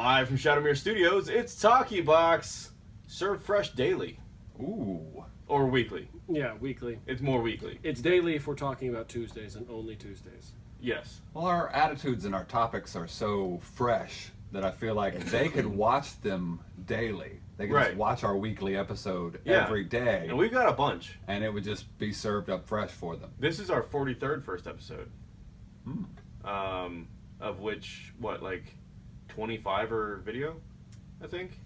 live from Shadowmere Studios. It's Talkie Box, served fresh daily Ooh. or weekly. Yeah, weekly. It's more weekly. It's daily if we're talking about Tuesdays and only Tuesdays. Yes. Well, our attitudes and our topics are so fresh that I feel like they could watch them daily. They could Right. just watch our weekly episode Yeah. every day, And we've got a bunch. and it would just be served up fresh for them. This is our 43rd first episode. Hmm. Um, of which, what, like 25 or video, I think?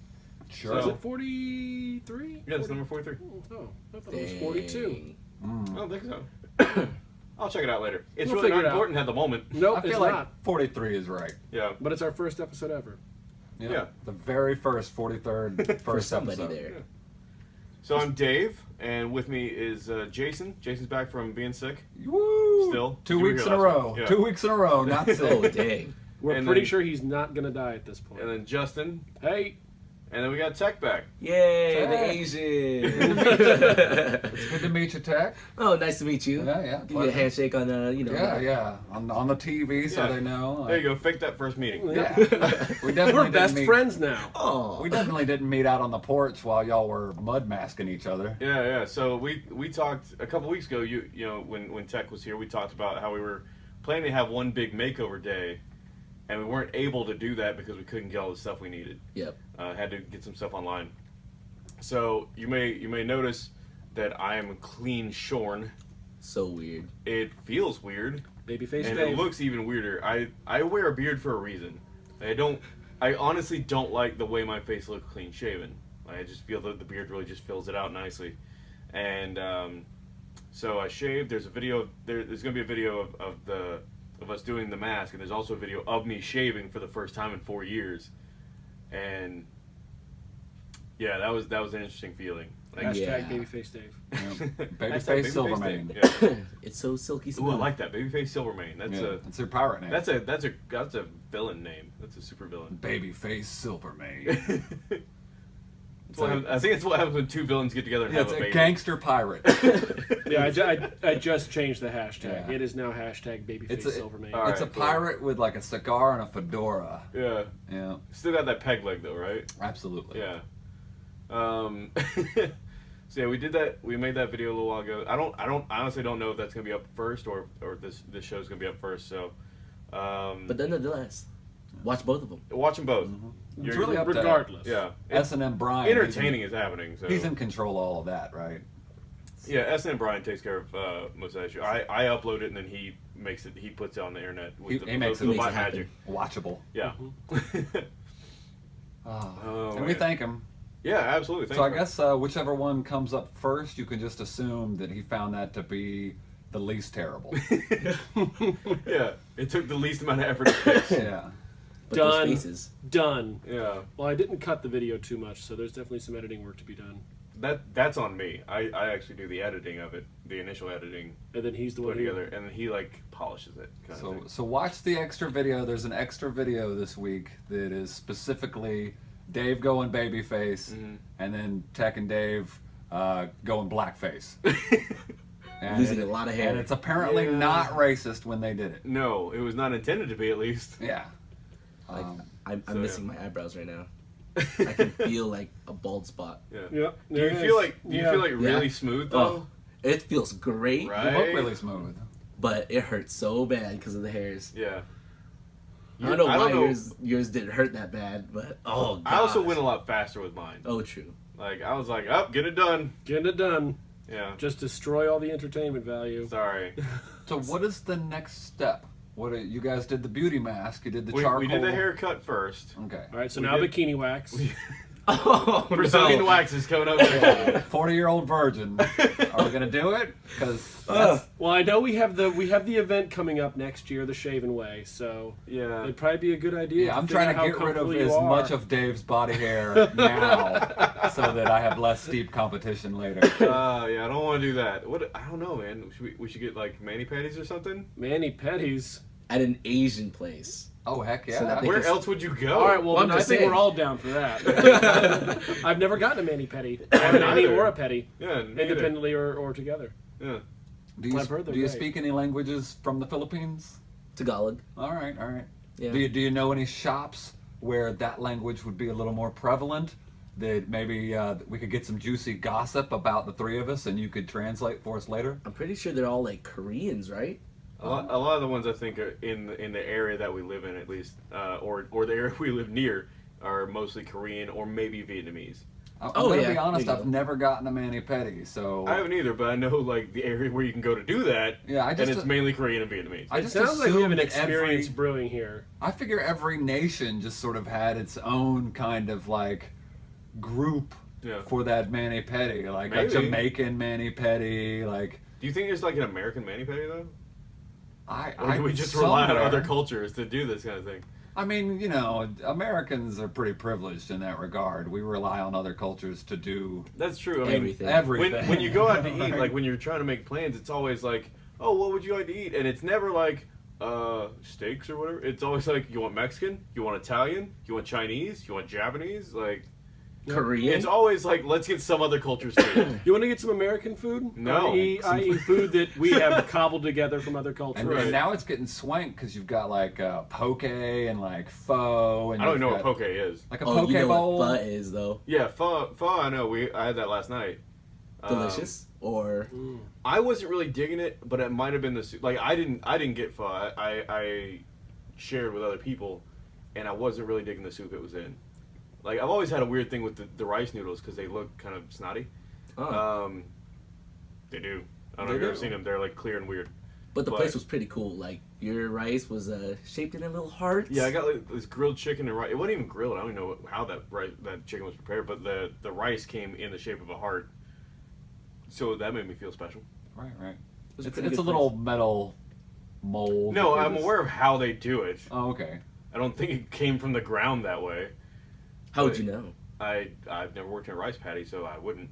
Sure. Is it 43? Yeah, it's number 43. Oh, I thought it was 42. I Mm. don't think so. I'll check it out later. It's We'll really not it out. important at the moment. Nope, I feel it's like not. 43 is right. Yeah. But it's our first episode ever. Yeah. The very first 43rd first For somebody episode. there. So I'm Dave, and with me is uh, Jason. Jason's back from being sick. Woo! Still? Two weeks in a row. Yeah. Two weeks in a row. Not sick. Oh dang! We're And pretty then- sure he's not going to die at this point. And then Justin, hey, and then we got Tech back. Yay, the Hey. Asian! It's good to meet you, Tech. oh, nice to meet you. Yeah, yeah. Give you a handshake on the, you know. Yeah, yeah. On, on the TV so Yeah. they know. There you go. Fake that first meeting. Yeah. we definitely we're best meet- friends now. Oh, We definitely didn't meet out on the porch while y'all were mud masking each other. Yeah, yeah. So we we talked a couple weeks ago. You you know when when Tech was here, we talked about how we were planning to have one big makeover day, and we weren't able to do that because we couldn't get all the stuff we needed. Yep. Uh, had to get some stuff online. So you may you may notice that I am clean shorn. So weird. It feels weird. Babyface and Dave. it looks even weirder. I I wear a beard for a reason. I don't. I honestly don't like the way my face looks clean shaven. I just feel that the beard really just fills it out nicely, and um, so I shaved. There's a video. There, there's gonna be a video of, of the of us doing the mask, and there's also a video of me shaving for the first time in four years, and yeah, that was that was an interesting feeling. Like, Hashtag Yeah. Babyface Dave. Yeah. Hashtag Babyface Silvermane. Dave. Yeah. It's so silky Ooh, smooth. I like that. Babyface Silvermane. That's Yeah, a That's their pirate name. that's a that's a that's a villain name. That's a super villain. Babyface Silvermane. That's happens- I think it's what happens when two villains get together and yeah, have it's a a baby. gangster pirate. Yeah, I, ju- I, I just changed the hashtag. Yeah. It is now hashtag Babyface It's a, Silvermane. All it's a right, cool. pirate with like a cigar and a fedora. Yeah, Yeah, still got that peg leg though, right? absolutely. Yeah. Um, so yeah, we did that. We made that video a little while ago. I don't. I don't. I honestly don't know if that's gonna be up first or or this this show's gonna be up first. So, um, But nonetheless, watch both of them. watch them both. It's You're- really up to Regardless. Yeah. S and M Brian. he's in- Entertaining is happening. So He's in control of all of that, right? Yeah, S and M Brian takes care of uh, most of that shit. I, I upload it and then he makes it. He puts it on the internet. With He- the, he makes the, it- the makes it magic. Watchable. Yeah. Oh, Oh, and we thank him. yeah, absolutely. Thanks So I for- guess uh, whichever one comes up first, you can just assume that he found that to be the least terrible. yeah, it took the least amount of effort to fix. yeah. But Done. those faces. Done. Yeah, Well, I didn't cut the video too much, so there's definitely some editing work to be done. that that's on me. I, I actually do the editing of it, the initial editing, And then he's the put one it who together, and then he like polishes it. Kind So of so watch the extra video. There's an extra video this week that is specifically Dave going babyface, Mhm. and then Tech and Dave uh, going blackface. And Losing it- a lot of hair. And it's apparently Yeah. not racist when they did it. No, it was not intended to be, at least. Yeah. Like, Um, I'm, I'm so, missing yeah. my eyebrows right now. I can feel like a bald spot. Yeah. Yep. Do you feel like do you Yeah. feel like really Yeah. smooth though? Oh, it feels great, Right. They look really smooth. but it hurts so bad because of the hairs. Yeah. I don't know I why don't know- yours yours didn't hurt that bad, but oh, I also went a lot faster with mine. Oh, true. Like I was like, "Up, get it done." Getting it done. Yeah. Just destroy all the entertainment value. Sorry. So what is the next step? What are, you guys did the beauty mask? You did the we, charcoal. we did the haircut first. Okay. All right, so We now did- bikini wax. Oh, Brazilian no. wax is coming up. next. Forty-year-old virgin. Are we gonna do it? Because Ugh. Well, I know we have the we have the event coming up next year, the Shaven Way. So yeah. it'd probably be a good idea. yeah, I'm trying to get rid of as are. much of Dave's body hair now, so that I have less steep competition later. Uh, yeah, I don't want to do that. What? I don't know, man. Should we, we should get like mani patties or something. mani pedis. At an Asian place. Oh heck yeah! So that Where else would you go? All right, well, Well, I'm then I think saying. we're all down for that. I've never gotten a mani pedi, or a mani or a petty, yeah, independently or, or together. Yeah. do you, I've heard they're do you great. speak any languages from the Philippines? Tagalog. All right, all right. Yeah. Do you do you know any shops where that language would be a little more prevalent. That maybe uh, we could get some juicy gossip about the three of us, and you could translate for us later. I'm pretty sure they're all like Koreans, right? A lot, a lot of the ones I think are in the, in the area that we live in, at least, uh, or or the area we live near, are mostly Korean or maybe Vietnamese. I- I'm Oh, gonna yeah, be honest, there I've never gotten a mani pedi, so I haven't either, but I know like the area where you can go to do that, Yeah, I just, and just- it's mainly Korean and Vietnamese. I just It just sounds like we have an assumed every- experience brewing here. I figure every nation just sort of had its own kind of like group Yeah. for that mani pedi, like a Jamaican mani pedi, like Do you think there's like an American mani pedi though, I. or do we just rely on other cultures to do this kind of thing? I mean, you know, Americans are pretty privileged in that regard. We rely on other cultures to do That's true. I mean, Everything. everything. when when you go out to eat, Right. like when you're trying to make plans, it's always like, oh, what would you like to eat? And it's never like uh steaks or whatever. It's always like you want Mexican, you want Italian, you want Chinese, you want Japanese. Like Korean. it's always like let's get some other cultures food. You want to get some American food? No. I eat food that we have cobbled together from other cultures. And, Right. and now it's getting swank because you've got like uh, poke and like pho, and I don't you've know what poke is. Like a oh, poke you know bowl. what pho is though? Yeah, pho. Pho. I know. We I had that last night. Um, Delicious. or I wasn't really digging it, but it might have been the soup. Like I didn't, I didn't get pho. I, I, I shared with other people, and I wasn't really digging the soup it was in. Like I've always had a weird thing with the, the rice noodles because they look kind of snotty. oh. Um, they do. I don't know if you've ever seen them. They're like clear and weird. but the but- place was pretty cool. Like your rice was uh, shaped in a little heart. Yeah, I got like this grilled chicken and rice. It wasn't even grilled. I don't even know how that rice, that chicken was prepared, but the the rice came in the shape of a heart. So that made me feel special. Right, right. was a It's, pretty it's a little place. metal mold. No, I'm aware of how they do it. Oh, okay. I don't think it came from the ground that way. How would you know? I I've never worked in a rice paddy, so I wouldn't.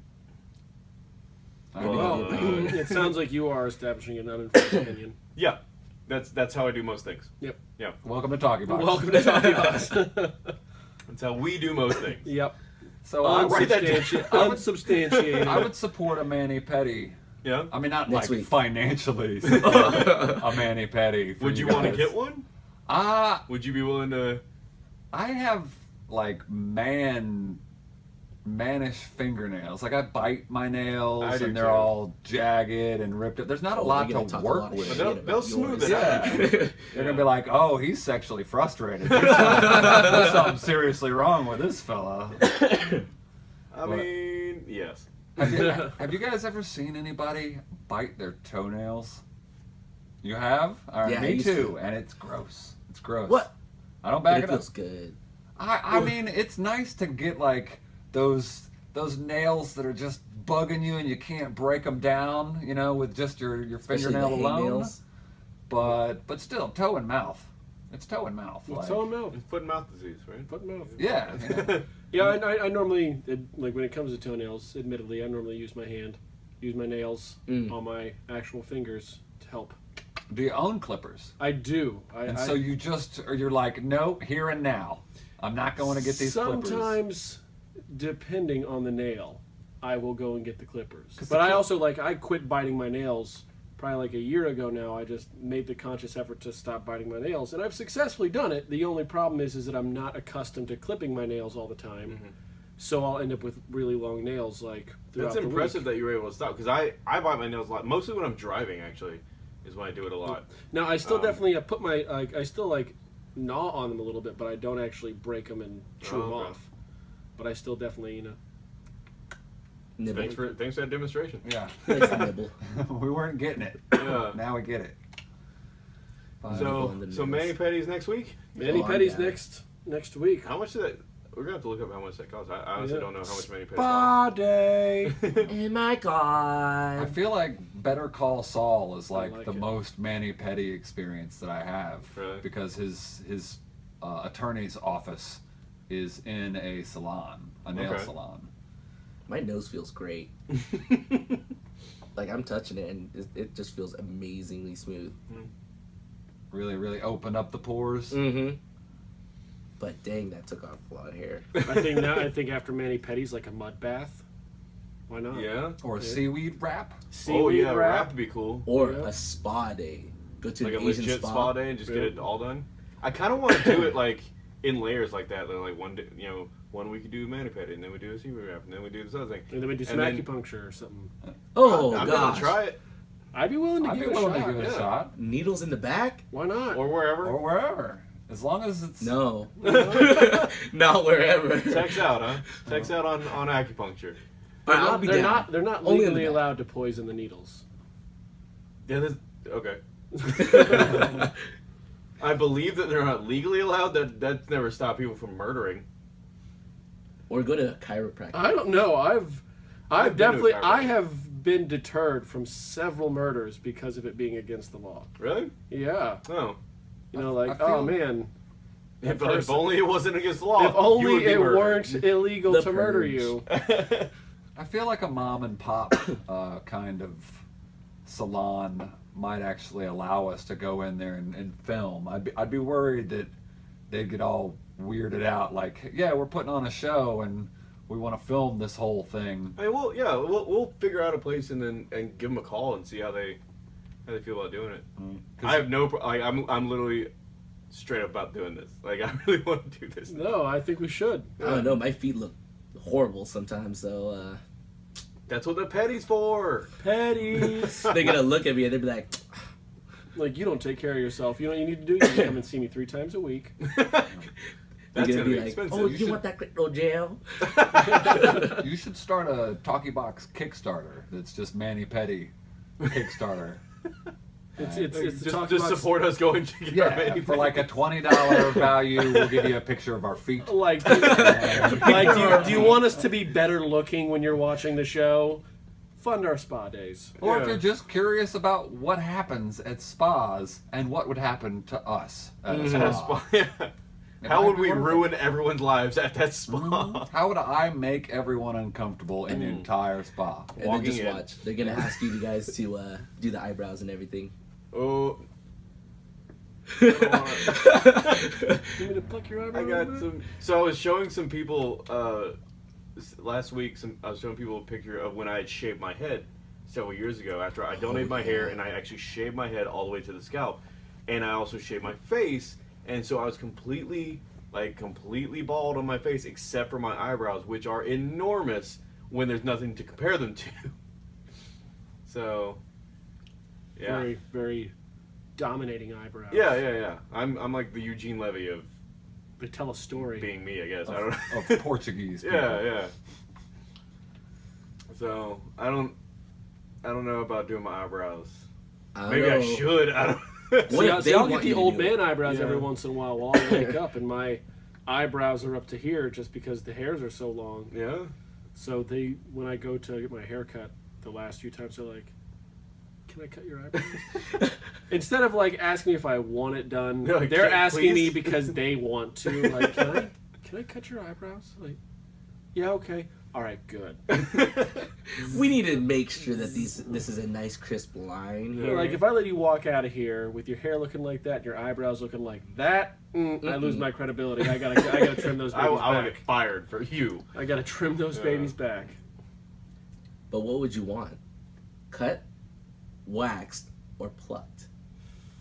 I Well, Uh, it sounds like you are establishing an uninformed opinion. Yeah, that's that's how I do most things. Yep. Yeah, welcome to Talkie Box. Welcome to Talkie Box. that's how we do most things. yep. So I, write that. Unsubstanti- unsubstantiated. I would support a mani pedi. Yeah. I mean, not Next like week. financially. a mani pedi. for Would you want to get one? Ah, Would you be willing to? I have like man mannish fingernails. Like I bite my nails and they're too. all jagged and ripped up. There's not a lot gonna to talk a work lot with. But they'll- they'll smooth yours. it out. Yeah. They're gonna be like, "Oh, he's sexually frustrated. There's something, there's something seriously wrong with this fella." I What? mean, yes. Have you, have you guys ever seen anybody bite their toenails? You have? All right, Yeah, me too. to. And it's gross. It's gross. What? I don't But back it it up. feels good. I, I mean, it's nice to get like those those nails that are just bugging you and you can't break them down, you know, with just your your fingernail the alone. hangnails. But but still, toe and mouth. It's toe and mouth. It's like- all mouth. Foot and mouth disease, right? Fuck mouth. yeah. you know. Yeah, I, I, I normally like when it comes to toenails. Admittedly, I normally use my hand, use my nails Mm. on my actual fingers to help. Do you own clippers? I do. I, And I, so you just or you're like, no, here and now. I'm not going to get these clippers. Sometimes, depending on the nail, I will go and get the Clippers. But the I also like I quit biting my nails probably like a year ago now. I just made the conscious effort to stop biting my nails, and I've successfully done it. The only problem is is that I'm not accustomed to clipping my nails all the time. Mm-hmm. So I'll end up with really long nails, like That's impressive week. that you were able to stop. Because I I bite my nails a lot, mostly when I'm driving. Actually, is when I do it a lot. Now I still Um, definitely I put my like I still like gnaw on them a little bit, but I don't actually break them and chew Oh, them okay. off. But I still definitely you know. Nibble. Thanks for thanks for that demonstration. Yeah. Nice nibble. we weren't getting it. Yeah. Now we get it. Fine. So so nails. mani pedis next week. Mani Oh, petties yeah. next next week. How much did that? We're gonna have to look up how much that costs. I, I honestly Yeah. don't know how much mani pedis Spa day. cost. Oh my I feel like Better Call Saul is like, like the it. most mani pedi experience that I have Really? because his his uh, attorney's office is in a salon, a nail Okay. salon. My nose feels great. Like I'm touching it and it, it just feels amazingly smooth. Really, really opened up the pores. Mm-hmm. But dang, that took off a lot of hair. I think now I think after mani pedi's like a mud bath. Why not? yeah. Or a seaweed wrap. Oh Seaweed yeah, wrap. wrap would be cool. Or Yeah. a spa day. Go to Like a Asian legit spa. spa day and just get it all done. I kind of want to do it like in layers like that. Like one, day, you know, one week you do mani pedi, and then we do a seaweed wrap, and then we do this other thing. And then we do some And then- acupuncture or something. Oh I'm gosh. gonna try it, I'd be willing to I'd give be it a willing shot. to give it yeah. a shot. Needles in the back? Why not? or wherever. Or wherever. As long as it's No. Not wherever. Text out, huh? Text out on on acupuncture. They're, I'll not, be they're down. not. They're not Only in the legally back. allowed to poison the needles. Yeah, this, okay. I believe that they're not legally allowed. That that's never stopped people from murdering. Or go to a chiropractor. I don't know. I've, I've, I've been to a definitely, I have been deterred from several murders because of it being against the law. Really? Yeah, Oh. you know, I like, feel- oh man, If, That if only it wasn't against the law. if only you would be it murdered. weren't illegal The to murder you. I feel like a mom and pop uh, kind of salon might actually allow us to go in there and, and film. I'd be, I'd be worried that they'd get all weirded out, like, yeah, we're putting on a show and we want to film this whole thing. I mean, we'll yeah, we'll, we'll figure out a place and then and give them a call and see how they how they feel about doing it. 'Cause I have no. Like, I'm I'm literally straight up about doing this. Like I really want to do this. No, I think we should. I don't know. My feet look horrible sometimes, so uh, That's what the petty's for. Petties. they're gonna look at me and they'll be like, like you don't take care of yourself. You know what you need to do? You need to come and see me three times a week. That's gonna gonna be be like, expensive. "Oh, You you, should- want that crypto jail?" You should start a Talkie Box Kickstarter that's just mani pedi Kickstarter. It's it's it's just, talk just support us going to get our Yeah, mani for like a twenty dollar value, we'll give you a picture of our feet. like, do, like do, you, do you want us to be better looking when you're watching the show? Fund our spa days. Or Yeah. if you're just curious about what happens at spas and what would happen to us at a At spa. a spa, yeah. How would we ruin everyone's lives at that spa? How would I make everyone uncomfortable in the Mm. entire spa? And Walking then just in. watch. They're gonna ask you guys to uh, do the eyebrows and everything. Oh, You me to pluck your eyebrow? I got some. So I was showing some people uh, last week. Some I was showing people a picture of when I had shaved my head several years ago. After I donated my hair and I actually shaved my head all the way to the scalp, and I also shaved my face, and so I was completely like completely bald on my face except for my eyebrows, which are enormous when there's nothing to compare them to. So, yeah. Very very dominating eyebrows. Yeah, yeah, yeah. I'm I'm like the Eugene Levy of They tell a story. being me, I guess. I don't know. Of Portuguese people. yeah, yeah. So I don't I don't know about doing my eyebrows. I don't Maybe I should. I don't. What See, I- see, they I'll get the old do it? man eyebrows Yeah. every once in a while while I wake up, and my eyebrows are up to here just because the hairs are so long. yeah. So they, when I go to get my hair cut, the last few times they're like, "Can I cut your eyebrows?" Instead of like asking me if I want it done, They're like, they're "Can- asking me because they want to. Like, can I, can I cut your eyebrows? Like, yeah, okay, all right, good. We need to make sure that these this is a nice crisp line. Here. like if I let you walk out of here with your hair looking like that, your eyebrows looking like that, mm, I lose my credibility. I gotta, I gotta trim those babies will- I will back. get fired for you. I gotta trim those Yeah. babies back. But what would you want? Cut, waxed, or plucked?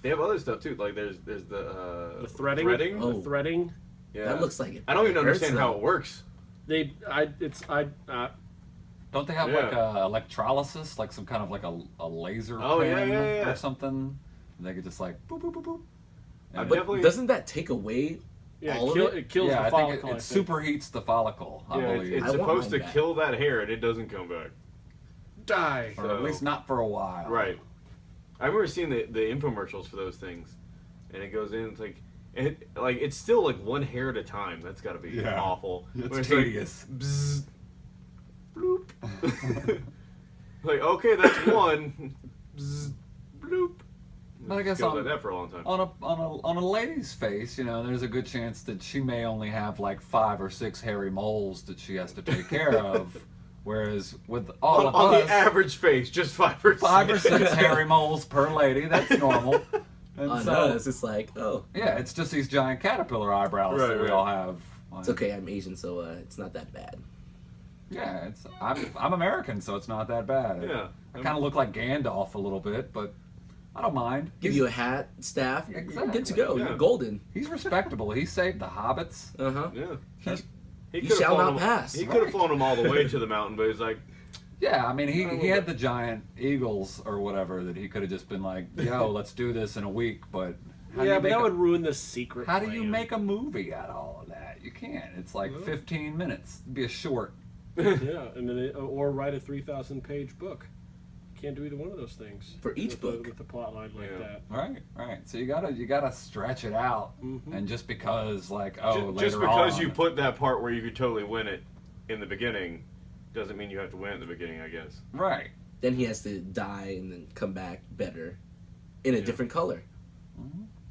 They have other stuff too. Like there's there's the uh, The threading, Threading. Oh. the threading. Yeah. That looks like it. I don't even hurts, understand how it works. They, I, it's, I, uh, Don't they have Yeah. like a electrolysis, like some kind of like a, a laser Oh, yeah, yeah, yeah. or something? And they could just like boop boop boop boop. And- But Definitely- doesn't that take away yeah, all it, kill, of it? it kills yeah, the I follicle. think it, it think. superheats the follicle. I yeah, it's, believe, it's I supposed to back. kill that hair and it doesn't come back. Die. or at least not for a while. Right. I remember seeing the, the infomercials for those things, and it goes in. It's like, it like it's still like one hair at a time. That's got to be Yeah. awful. It's Where like, tedious. bzz, bloop. like okay, that's one. Bzz, bloop. But I guess on- like that for a long time. on a on a on a lady's face, you know, there's a good chance that she may only have like five or six hairy moles that she has to take care of, whereas with all on, of on us, the average face, just five or five or six. six hairy moles per lady. That's normal. And on so, us? It's like, oh, yeah, it's just these giant caterpillar eyebrows Right, that we right. all have. it's okay. I'm Asian, so uh, it's not that bad. Yeah, it's I'm I'm American, so it's not that bad. Yeah. I kind of look like Gandalf a little bit, but I don't mind. Give He's- you a hat, staff. You're Exactly. good to go. Yeah. You're golden. He's respectable. he saved the hobbits. Uh huh. Yeah. He's- He You could've shall flown not him- pass. He could have flown him all the way to the mountain, but he's like, Yeah, I mean, he, he had the giant eagles or whatever that he could have just been like, "Yo, let's do this in a week." But how yeah, but that a, would ruin the secret. how do you make a movie out of all of that? You can't. It's like Well. 15 minutes. It'd be a short. yeah, and then it, or write a three thousand page book. Can't do either one of those things For each with book. the, with the plot line like Yeah. that. Right, right. So you gotta you gotta stretch it out, Mhm. and just because like oh ju- later just because on, you put that part where you could totally win it in the beginning, doesn't mean you have to win at the beginning. I guess. right. Then he has to die and then come back better, in a Yeah. different color.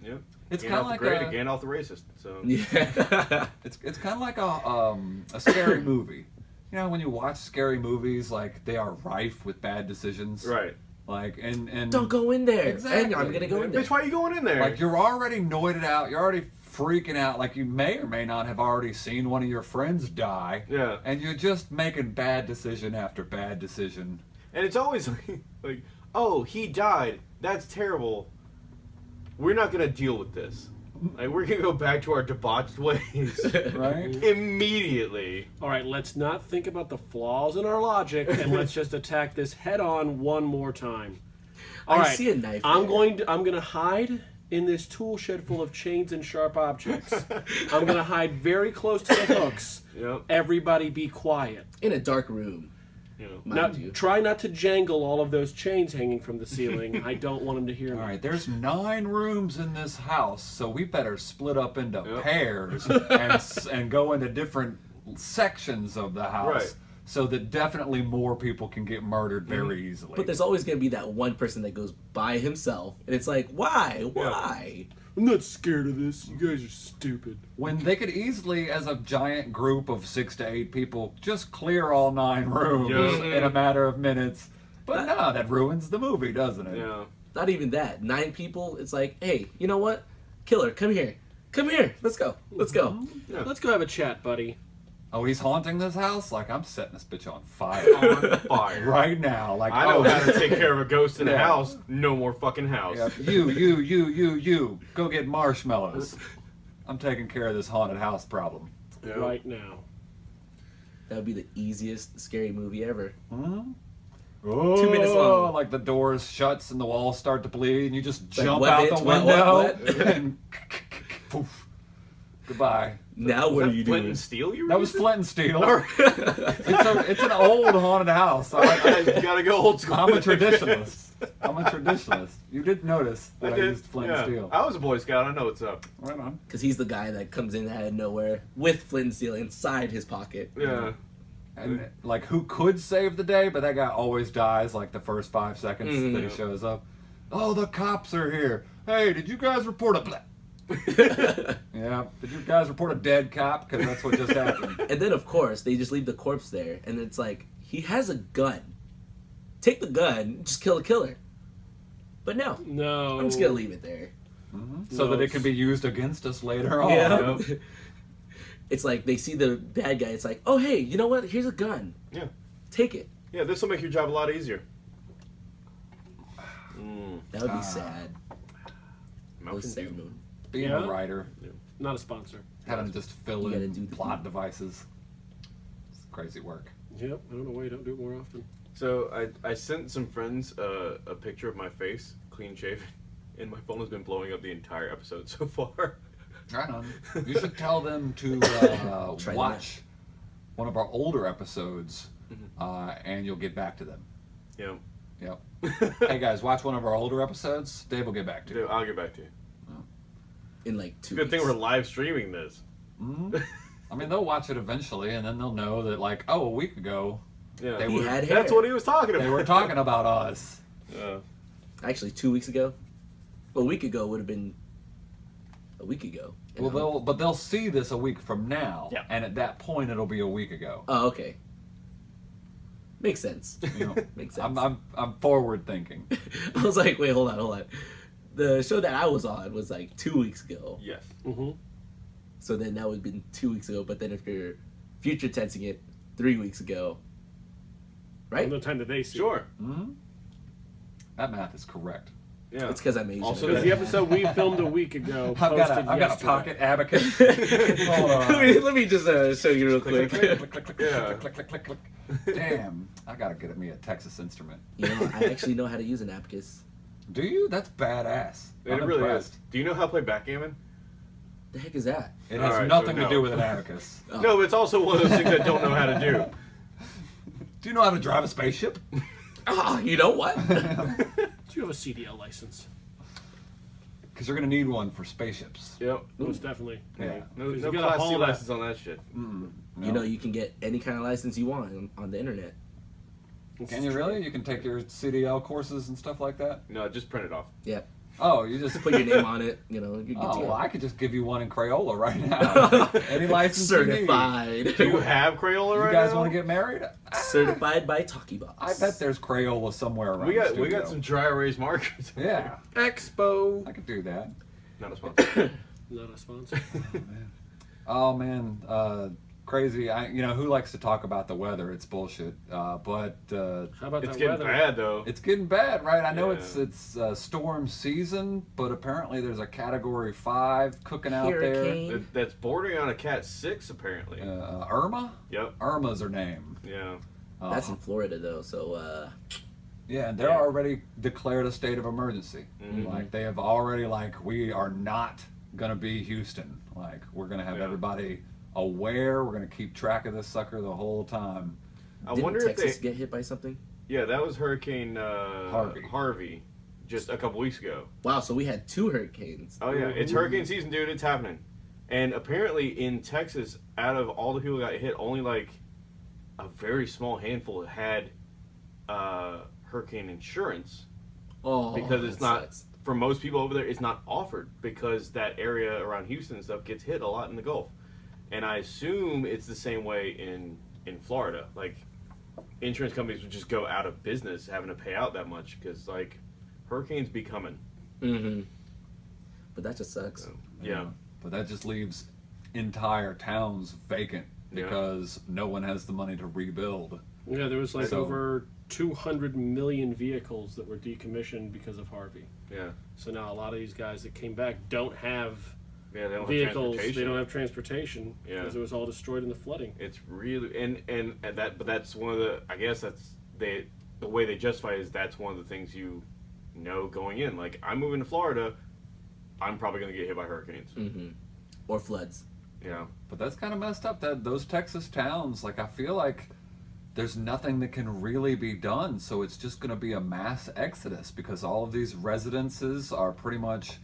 Yep. It's kind of like great a, and Gandalf the racist. So Yeah. it's it's kind of like a um a scary movie. You know, when you watch scary movies, like they are rife with bad decisions. right. Like and and Don't go in there. Exactly. And I'm gonna go in there. Bitch, why are you going in there? like you're already noited out. You're already freaking out. Like you may or may not have already seen one of your friends die. yeah. And you're just making bad decision after bad decision. And it's always like, like, oh, he died. That's terrible. We're not gonna deal with this. Like, we're gonna go back to our debauched ways Right? immediately. All right, let's not think about the flaws in our logic, and let's just attack this head on one more time. All I right, see a knife. I'm there. going to I'm going to hide in this tool shed full of chains and sharp objects. I'm going to hide very close to the hooks. Yep. Everybody be quiet. in a dark room, You know. mind Now, you. try not to jangle all of those chains hanging from the ceiling. I don't want them to hear All me. right, there's nine rooms in this house, so we better split up into Yep. pairs and and go into different sections of the house, Right. so that definitely more people can get murdered mm-hmm. very easily. But there's always gonna be that one person that goes by himself, and it's like, why, why? I'm not scared of this. You guys are stupid. when they could easily, as a giant group of six to eight people, just clear all nine rooms Yeah. in a matter of minutes. But no, that ruins the movie, doesn't it? Yeah. Not even that. Nine people. It's like, hey, you know what? Killer, come here, come here. Let's go. Let's go. Yeah. Let's go have a chat, buddy. Oh, he's haunting this house? Like I'm setting this bitch on fire On fire. right now. Like I know oh, how to take care of a ghost in a Yeah. house. No more fucking house. Yeah, you, you, you, you, you. Go get marshmallows. I'm taking care of this haunted house problem. Yeah. Right now. That would be the easiest scary movie ever. Oh, Two minutes long. Oh, like the doors shuts and the walls start to bleed, and you just like, jump out bitch? the What, window what, what? and poof. Goodbye. Now Was what that are you Flint doing? and Steel you were That was? Flint and Steel. it's, a, it's an old haunted house. I, I I, gotta go old school. I'm a traditionalist. I'm a traditionalist. You did notice that I, did. used Flint yeah. and Steel. I was a Boy Scout. I know what's up. Right on. Because he's the guy that comes in out of nowhere with Flint and Steel inside his pocket. Yeah. And like, who could save the day? But that guy always dies like the first five seconds Mhm. that he shows up. Oh, the cops are here. Hey, did you guys report a? Bla- yeah. Did you guys report a dead cop? Because that's what just happened. And then, of course, they just leave the corpse there, and it's like he has a gun. Take the gun, just kill the killer. But no, No. I'm just gonna leave it there. so No, that it can be used against us later on. Yeah. Yep. it's like they see the bad guy. It's like, oh hey, you know what? Here's a gun. Yeah. Take it. Yeah, this will make your job a lot easier. Mm, That would be Ah. sad. Mountain Those sad Dew. Moon. Being Yeah. a writer, Not a sponsor. having to just fill You in do the- plot devices. It's crazy work. Yep. I don't know why you don't do it more often. So I, I sent some friends uh, a picture of my face, clean shaven, and my phone has been blowing up the entire episode so far. Right on. You should tell them to uh, Try watch one of our older episodes, Mm-hmm. uh, and you'll get back to them. Yeah. Yep. hey guys, watch one of our older episodes. Dave will get back to you. Dude, I'll get back to you. In like two. Good thing we're live streaming this. Mhm. I mean, they'll watch it eventually, and then they'll know that, like, oh, a week ago Yeah. They He were- had That's what he was talking about. they were talking about us. Yeah. Actually, two weeks ago. A week ago would have been. A week ago. Well, I'm- they'll but they'll see this a week from now, Yeah. and at that point, it'll be a week ago. Oh, okay. Makes sense. You know, Makes sense. I'm I'm I'm forward thinking. I was like, wait, hold on, hold on. The show that I was on was like two weeks ago. Yes. Mm-hmm. So then that would have been two weeks ago. But then if you're future tensing it, three weeks ago. Right? From the time that they see. Sure. hmm That math is correct. Yeah. It's because I'm Asian. Also, Because the episode we filmed a week ago I've got posted a, I've got a pocket abacus. Hold on. let, me, let me just uh, show you real quick. click, click, click, click, Yeah. click, click, click, click. Damn, I gotta get at me a Texas instrument. you know, I actually know how to use an abacus. Do you? That's badass. It I'm really impressed. is. Do you know how to play backgammon? The heck is that? It has Alright, so nothing to do with an abacus. Oh. No, it's also one of those things I don't know how to do. Do you know how to drive a spaceship? Ah, you know what? Do you have a CDL license? Because you're gonna need one for spaceships. Yep. Most definitely. Yeah. No, no you gotta class C license on that shit. Mm, You know, you can get any kind of license you want on, on the internet. Can you really? You can take your CDL courses and stuff like that. No, just print it off. Yeah, Oh, you just put your name on it. You know, you Oh, well, I could just give you one in Crayola right now. Any license you certified. Do you have Crayola right now? You right guys now? want to get married? certified by Talkie Box. I bet there's Crayola somewhere around. We got the we got some dry erase markers. Yeah, Expo. I could do that. Not a sponsor. Not a sponsor. Oh man, uh, crazy. I, you know, who likes to talk about the weather? It's bullshit. Uh, but uh, How about it's getting weather? bad though. it's getting bad, right? I know Yeah. it's it's uh, storm season, but apparently there's a Category Five cooking out Hurricane. That- that's bordering on a cat six apparently. there. Uh, Irma. Yep. Irma's her name. Yeah. Uh, That's in Florida though, so uh, Yeah, and they're Yeah. already declared a state of emergency. Mhm. Like they have already like we are not gonna be Houston. Like we're gonna have Yeah. everybody aware. We're gonna keep track of this sucker the whole time. I didn't wonder Texas if they. get hit by something? Yeah, that was Hurricane uh, Harvey. Harvey, just a couple weeks ago. Wow, so we had two hurricanes. Oh yeah, it's Ooh. hurricane season, dude. It's happening. And apparently in Texas, out of all the people that got hit, only like a very small handful had uh, hurricane insurance. Oh, Because it's not- sucks. For most people over there, it's not offered because that area around Houston and stuff gets hit a lot in the Gulf. And I assume it's the same way in in Florida. Like insurance companies would just go out of business having to pay out that much because like hurricanes be coming. Mm-hmm. But that just sucks. So, yeah. But that just leaves entire towns vacant Yeah. because no one has the money to rebuild. Yeah, there was like So- over 200 million vehicles that were decommissioned because of Harvey. Yeah. So now a lot of these guys that came back don't have Yeah, they don't vehicles. have They transportation. don't have transportation Yeah. because it was all destroyed in the flooding. It's really and and and that, but that's one of the. I guess that's they. The way they justify it is that's one of the things you know going in. Like I'm moving to Florida, I'm probably going to get hit by hurricanes. Mm-hmm. Or floods. Yeah, But that's kind of messed up. That those Texas towns, like I feel like there's nothing that can really be done. So it's just going to be a mass exodus because all of these residences are pretty much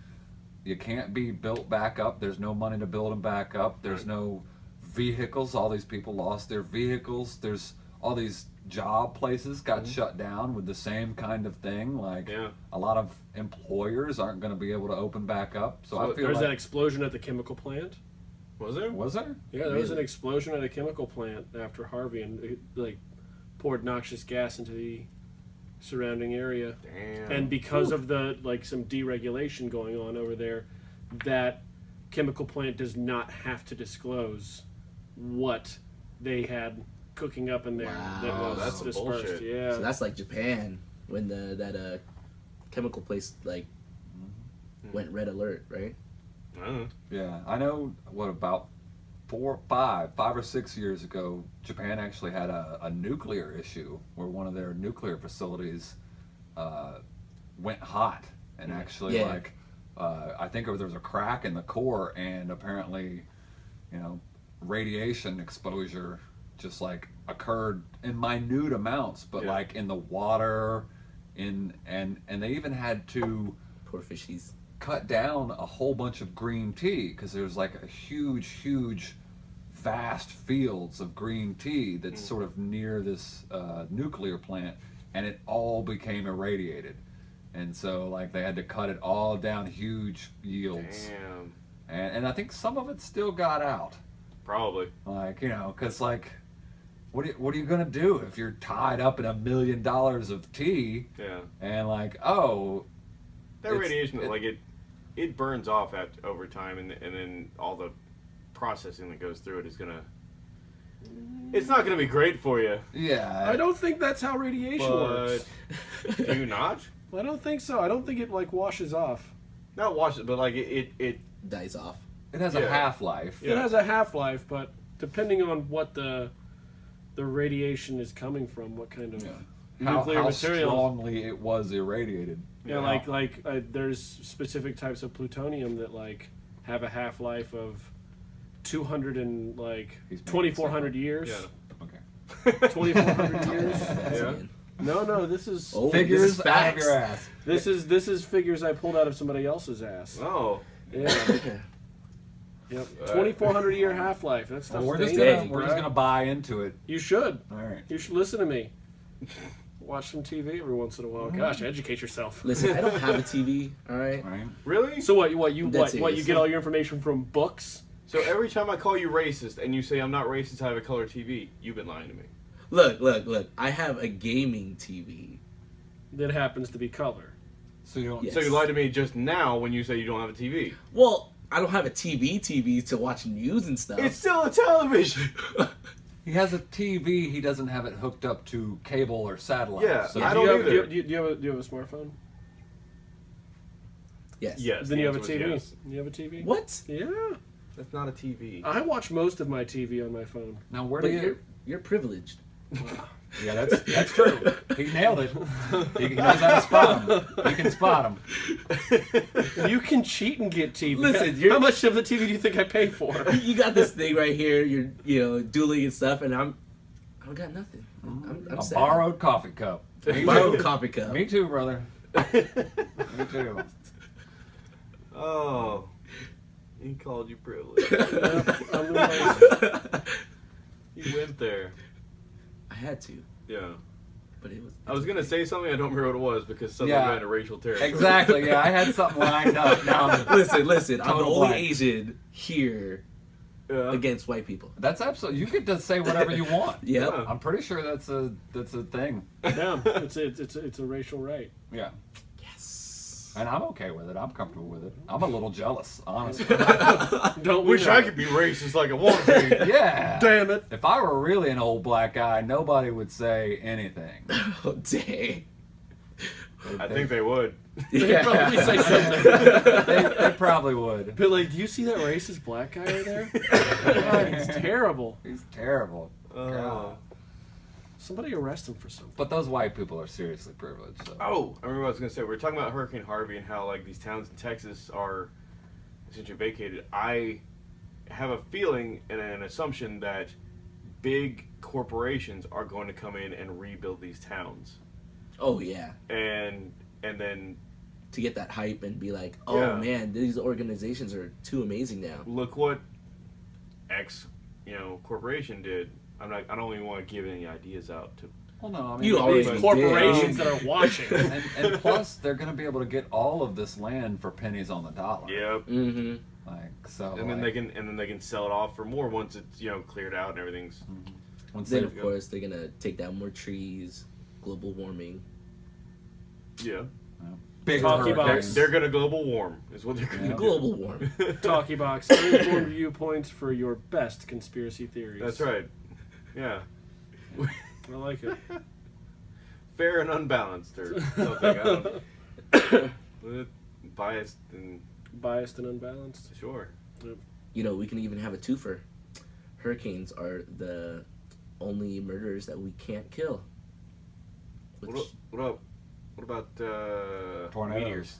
you can't be built back up. There's no money to build them back up. There's no vehicles. All these people lost their vehicles. There's all these job places got mm-hmm. shut down with the same kind of thing. Like Yeah. a lot of employers aren't going to be able to open back up. So, I feel There's like that explosion at the chemical plant. was there? was there? Yeah, there was an explosion at a chemical plant after Harvey, and it, like poured noxious gas into the surrounding area. Damn. And because of the like some deregulation going on over there, that chemical plant does not have to disclose what they had cooking up in there that Wow, was that's dispersed. bullshit. Yeah. So that's like Japan when the that uh chemical place like went red alert, right? I don't know. Yeah, I know. What about four, five, five or six years ago, Japan actually had a, a nuclear issue where one of their nuclear facilities uh, went hot, and actually, Yeah. like, uh, I think there was a crack in the core, and apparently, you know, radiation exposure just like occurred in minute amounts, but Yeah. like in the water, in and and they even had to Poor fishies. Cut down a whole bunch of green tea because there's like a huge, huge, vast fields of green tea that's sort of near this uh, nuclear plant, and it all became irradiated, and so like they had to cut it all down, huge yields, Damn. and and I think some of it still got out, Probably. like you know, because like. What are, you, what are you gonna do if you're tied up in a million dollars of tea Yeah. and like oh That It's- radiation, it- like it, it burns off at over time, and and then all the processing that goes through it is gonna. It's not gonna be great for you, yeah I don't think that's how radiation but works. do you not? I don't think so. I don't think it like washes off. Not washes, but like it, it, it Dies off. It has a half life. It has a half life, but depending on what the the radiation is coming from, what kind of Yeah. How, nuclear how material. strongly it was irradiated. Yeah, like like uh, there's specific types of plutonium that like have a half life of two hundred and like twenty four hundred years. yeah. Okay. Twenty four hundred years. Yeah. No, no, this is Oh, Figures this is out of your ass. this is this is figures I pulled out of somebody else's ass. Oh, Yeah, Okay. yep. Uh, Twenty four hundred year half life. That Well, stuff's we're just gonna we're bro. just gonna buy into it. You should. All right. You should listen to me. Watch some TV every once in a while. Gosh, mm. educate yourself. Listen, I don't have a TV. All right. All right. really? So what? What you Dead what? What you serious. get all your information from books? So every time I call you racist and you say I'm not racist, I have a color TV, you've been lying to me. Look, look, look. I have a gaming TV. That happens to be color. So you don't. Yes. So you lied to me just now when you say you don't have a TV. Well, I don't have a TV TV to watch news and stuff. It's still a television. He has a TV. He doesn't have it hooked up to cable or satellite. Yeah, So I do, you don't have, do, you, either. do you- do you have a, do you have a smartphone? yes. yes. then the you have a TV. yes. You have a TV? What? Yeah. That's not a TV. I watch most of my TV on my phone. now where But do you're you? you're privileged. Yeah, that's that's true. He nailed it. He, he knows how to spot him. He can spot him. You can cheat and get TV. Listen, how you're- much of the TV do you think I pay for? you got this thing right here. You're you know dueling and stuff, and I'm I don't got nothing. I'm, I'm A sad. borrowed coffee cup. Me borrowed too. coffee cup. Me too, brother. Me too. oh, he called you privileged. I'm you went there. I had to, Yeah. but it was. I was gonna say something. I don't remember what it was because suddenly Yeah. got into racial territory. Exactly. Yeah, I had something lined up. Now I'm- listen, listen. I'm the only blank. Asian here Yeah. against white people. that's absolutely. You get to say whatever you want. Yep. Yeah. I'm pretty sure that's a that's a thing. yeah, it's a, it's a, it's a racial right. Yeah. Yes. And I'm okay with it. I'm comfortable with it. I'm a little jealous, honestly. Don't Wish? I could be racist like I want to be. yeah. Damn it! If I were really an old black guy, nobody would say anything. Oh dang. I think they would. They'd probably say something. they, they probably would. But like, do you see that racist black guy right there? God, he's terrible. He's terrible. Oh. God. Somebody arrest him for something. But those white people are seriously privileged. So. Oh, I remember what I was gonna say. We were talking about Hurricane Harvey and how like these towns in Texas are essentially vacated. I have a feeling and an assumption that big corporations are going to come in and rebuild these towns, Oh yeah. and and then To get that hype and be like, oh Yeah. man, these organizations are too amazing now. look what X, you know, corporation did. I'm not. I don't even want to give any ideas out to. Well, no, I mean, You the already big- did. Corporations that are watching. and, and plus, they're going to be able to get all of this land for pennies on the dollar. Yep. Mm-hmm. Like so. And then they can and then they can sell it off for more once it's you know cleared out and everything's. once Then they- of course they're gonna take down more trees, global warming. Yeah. big Talkie They're, box. they're gonna global warm is what they're gonna Yeah. do. Global warm. Talkie box, uninformed viewpoints for your best conspiracy theories. That's right. Yeah. I like it. Fair and unbalanced or something. I don't, biased and Biased and unbalanced. sure. You know, we can even have a twofer. Hurricanes are the only murderers that we can't kill. Which, What, what up? What about uh, Tornadoes. meteors?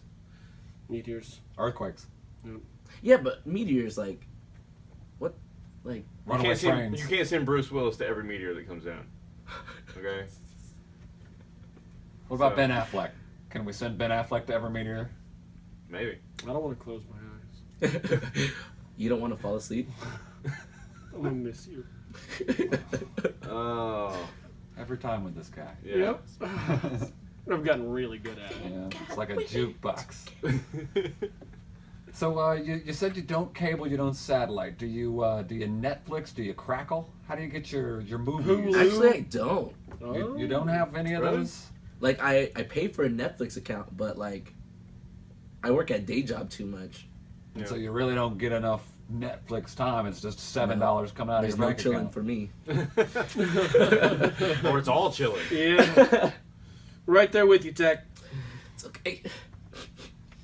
Meteors. earthquakes, yeah, but meteors like, what, like You runaway can't, send, you can't send Bruce Willis to every meteor that comes down. Okay. What about So- Ben Affleck? Can we send Ben Affleck to every meteor? Maybe. I don't want to close my eyes. you don't want to fall asleep. I'm gonna miss you. Oh. Every time with this guy. Yeah. Yep. I've gotten really good at it. Yeah, it's like a jukebox. So uh, you, you said you don't cable, you don't satellite. Do you uh, do you Netflix? Do you Crackle? How do you get your your movies? Hulu. Actually, I don't. You, you don't have any of Really? those? Like, I I pay for a Netflix account, but like, I work at day job too much. And Yeah. so you really don't get enough Netflix time. It's just seven dollars coming out There's of your no bank chilling account. for me. or it's all chilling. Yeah. right there with you, Tech. It's okay.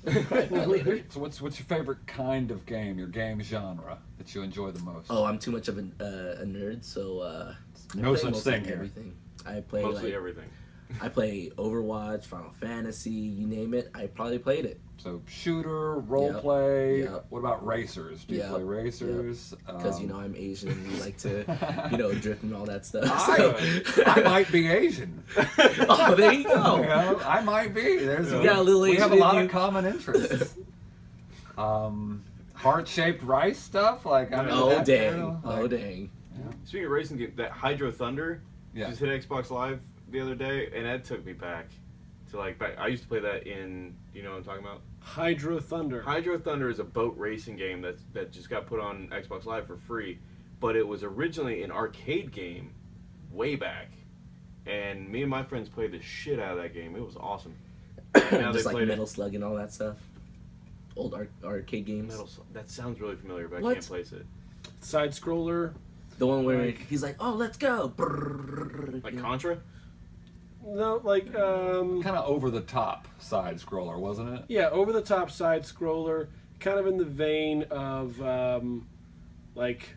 So what's what's your favorite kind of game? Your game genre that you enjoy the most? Oh, I'm too much of a, uh, a nerd, so uh, No such thing here. Everything. I play Mostly like everything. I play Overwatch, Final Fantasy, you name it. I probably played it So shooter, role Yep. play. Yep. What about racers? Do you Yep. play racers? because you Um, know I'm Asian and we like to, you know, drift and all that stuff. I, so- I might be Asian. oh, there you You go. know, I might be. There's You a, got a little we have a lot you. of common interests. um, heart-shaped rice stuff, like I'm into Oh dang! too. Oh Like, dang! Speaking of racing game, that Hydro Thunder Yeah. just hit Xbox Live the other day, and that took me back to like back. I used to play that in. You know what I'm talking about? Hydro Thunder. Hydro Thunder is a boat racing game that that just got put on Xbox Live for free, but it was originally an arcade game, way back, and me and my friends played the shit out of that game. It was awesome. And now they Just like played Metal Slug and all that stuff. Old ar- arcade games. Metal. Slug. That sounds really familiar, but I can't place it. Side scroller. The one where Like- he's like, "Oh, let's go!" Like? Contra. No, like um, Kind of over the top side scroller, wasn't it? yeah, over the top side scroller, kind of in the vein of um, like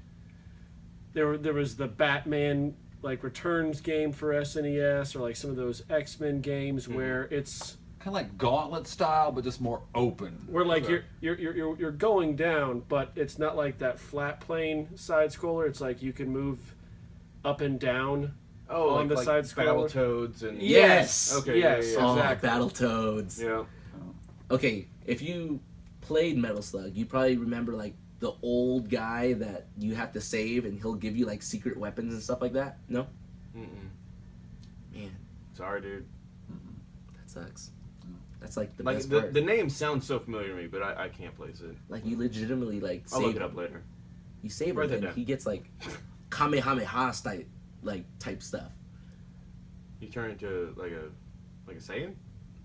there there was the Batman like Returns game for SNES or like some of those X Men games where it's Kind of like Gauntlet style, but just more open. where like you're, you're you're you're you're going down, but it's not like that flat plane side scroller. It's like you can move up and down. Oh, On like, the like side scroller? Battletoads and Yes. Okay, Yes. yeah, yeah, Oh, Exactly. Battletoads. yeah. Okay, if you played Metal Slug, you probably remember like the old guy that you have to save, and he'll give you like secret weapons and stuff like that. No, Mm-mm. man, Sorry, dude. that sucks. That's like the Like best the, part. the name sounds so familiar to me, but I, I can't place it. like you legitimately like I'll save look it him. up later. You save Write him, and down. he gets like Kamehameha style like type stuff. You turn into like a like a Saiyan.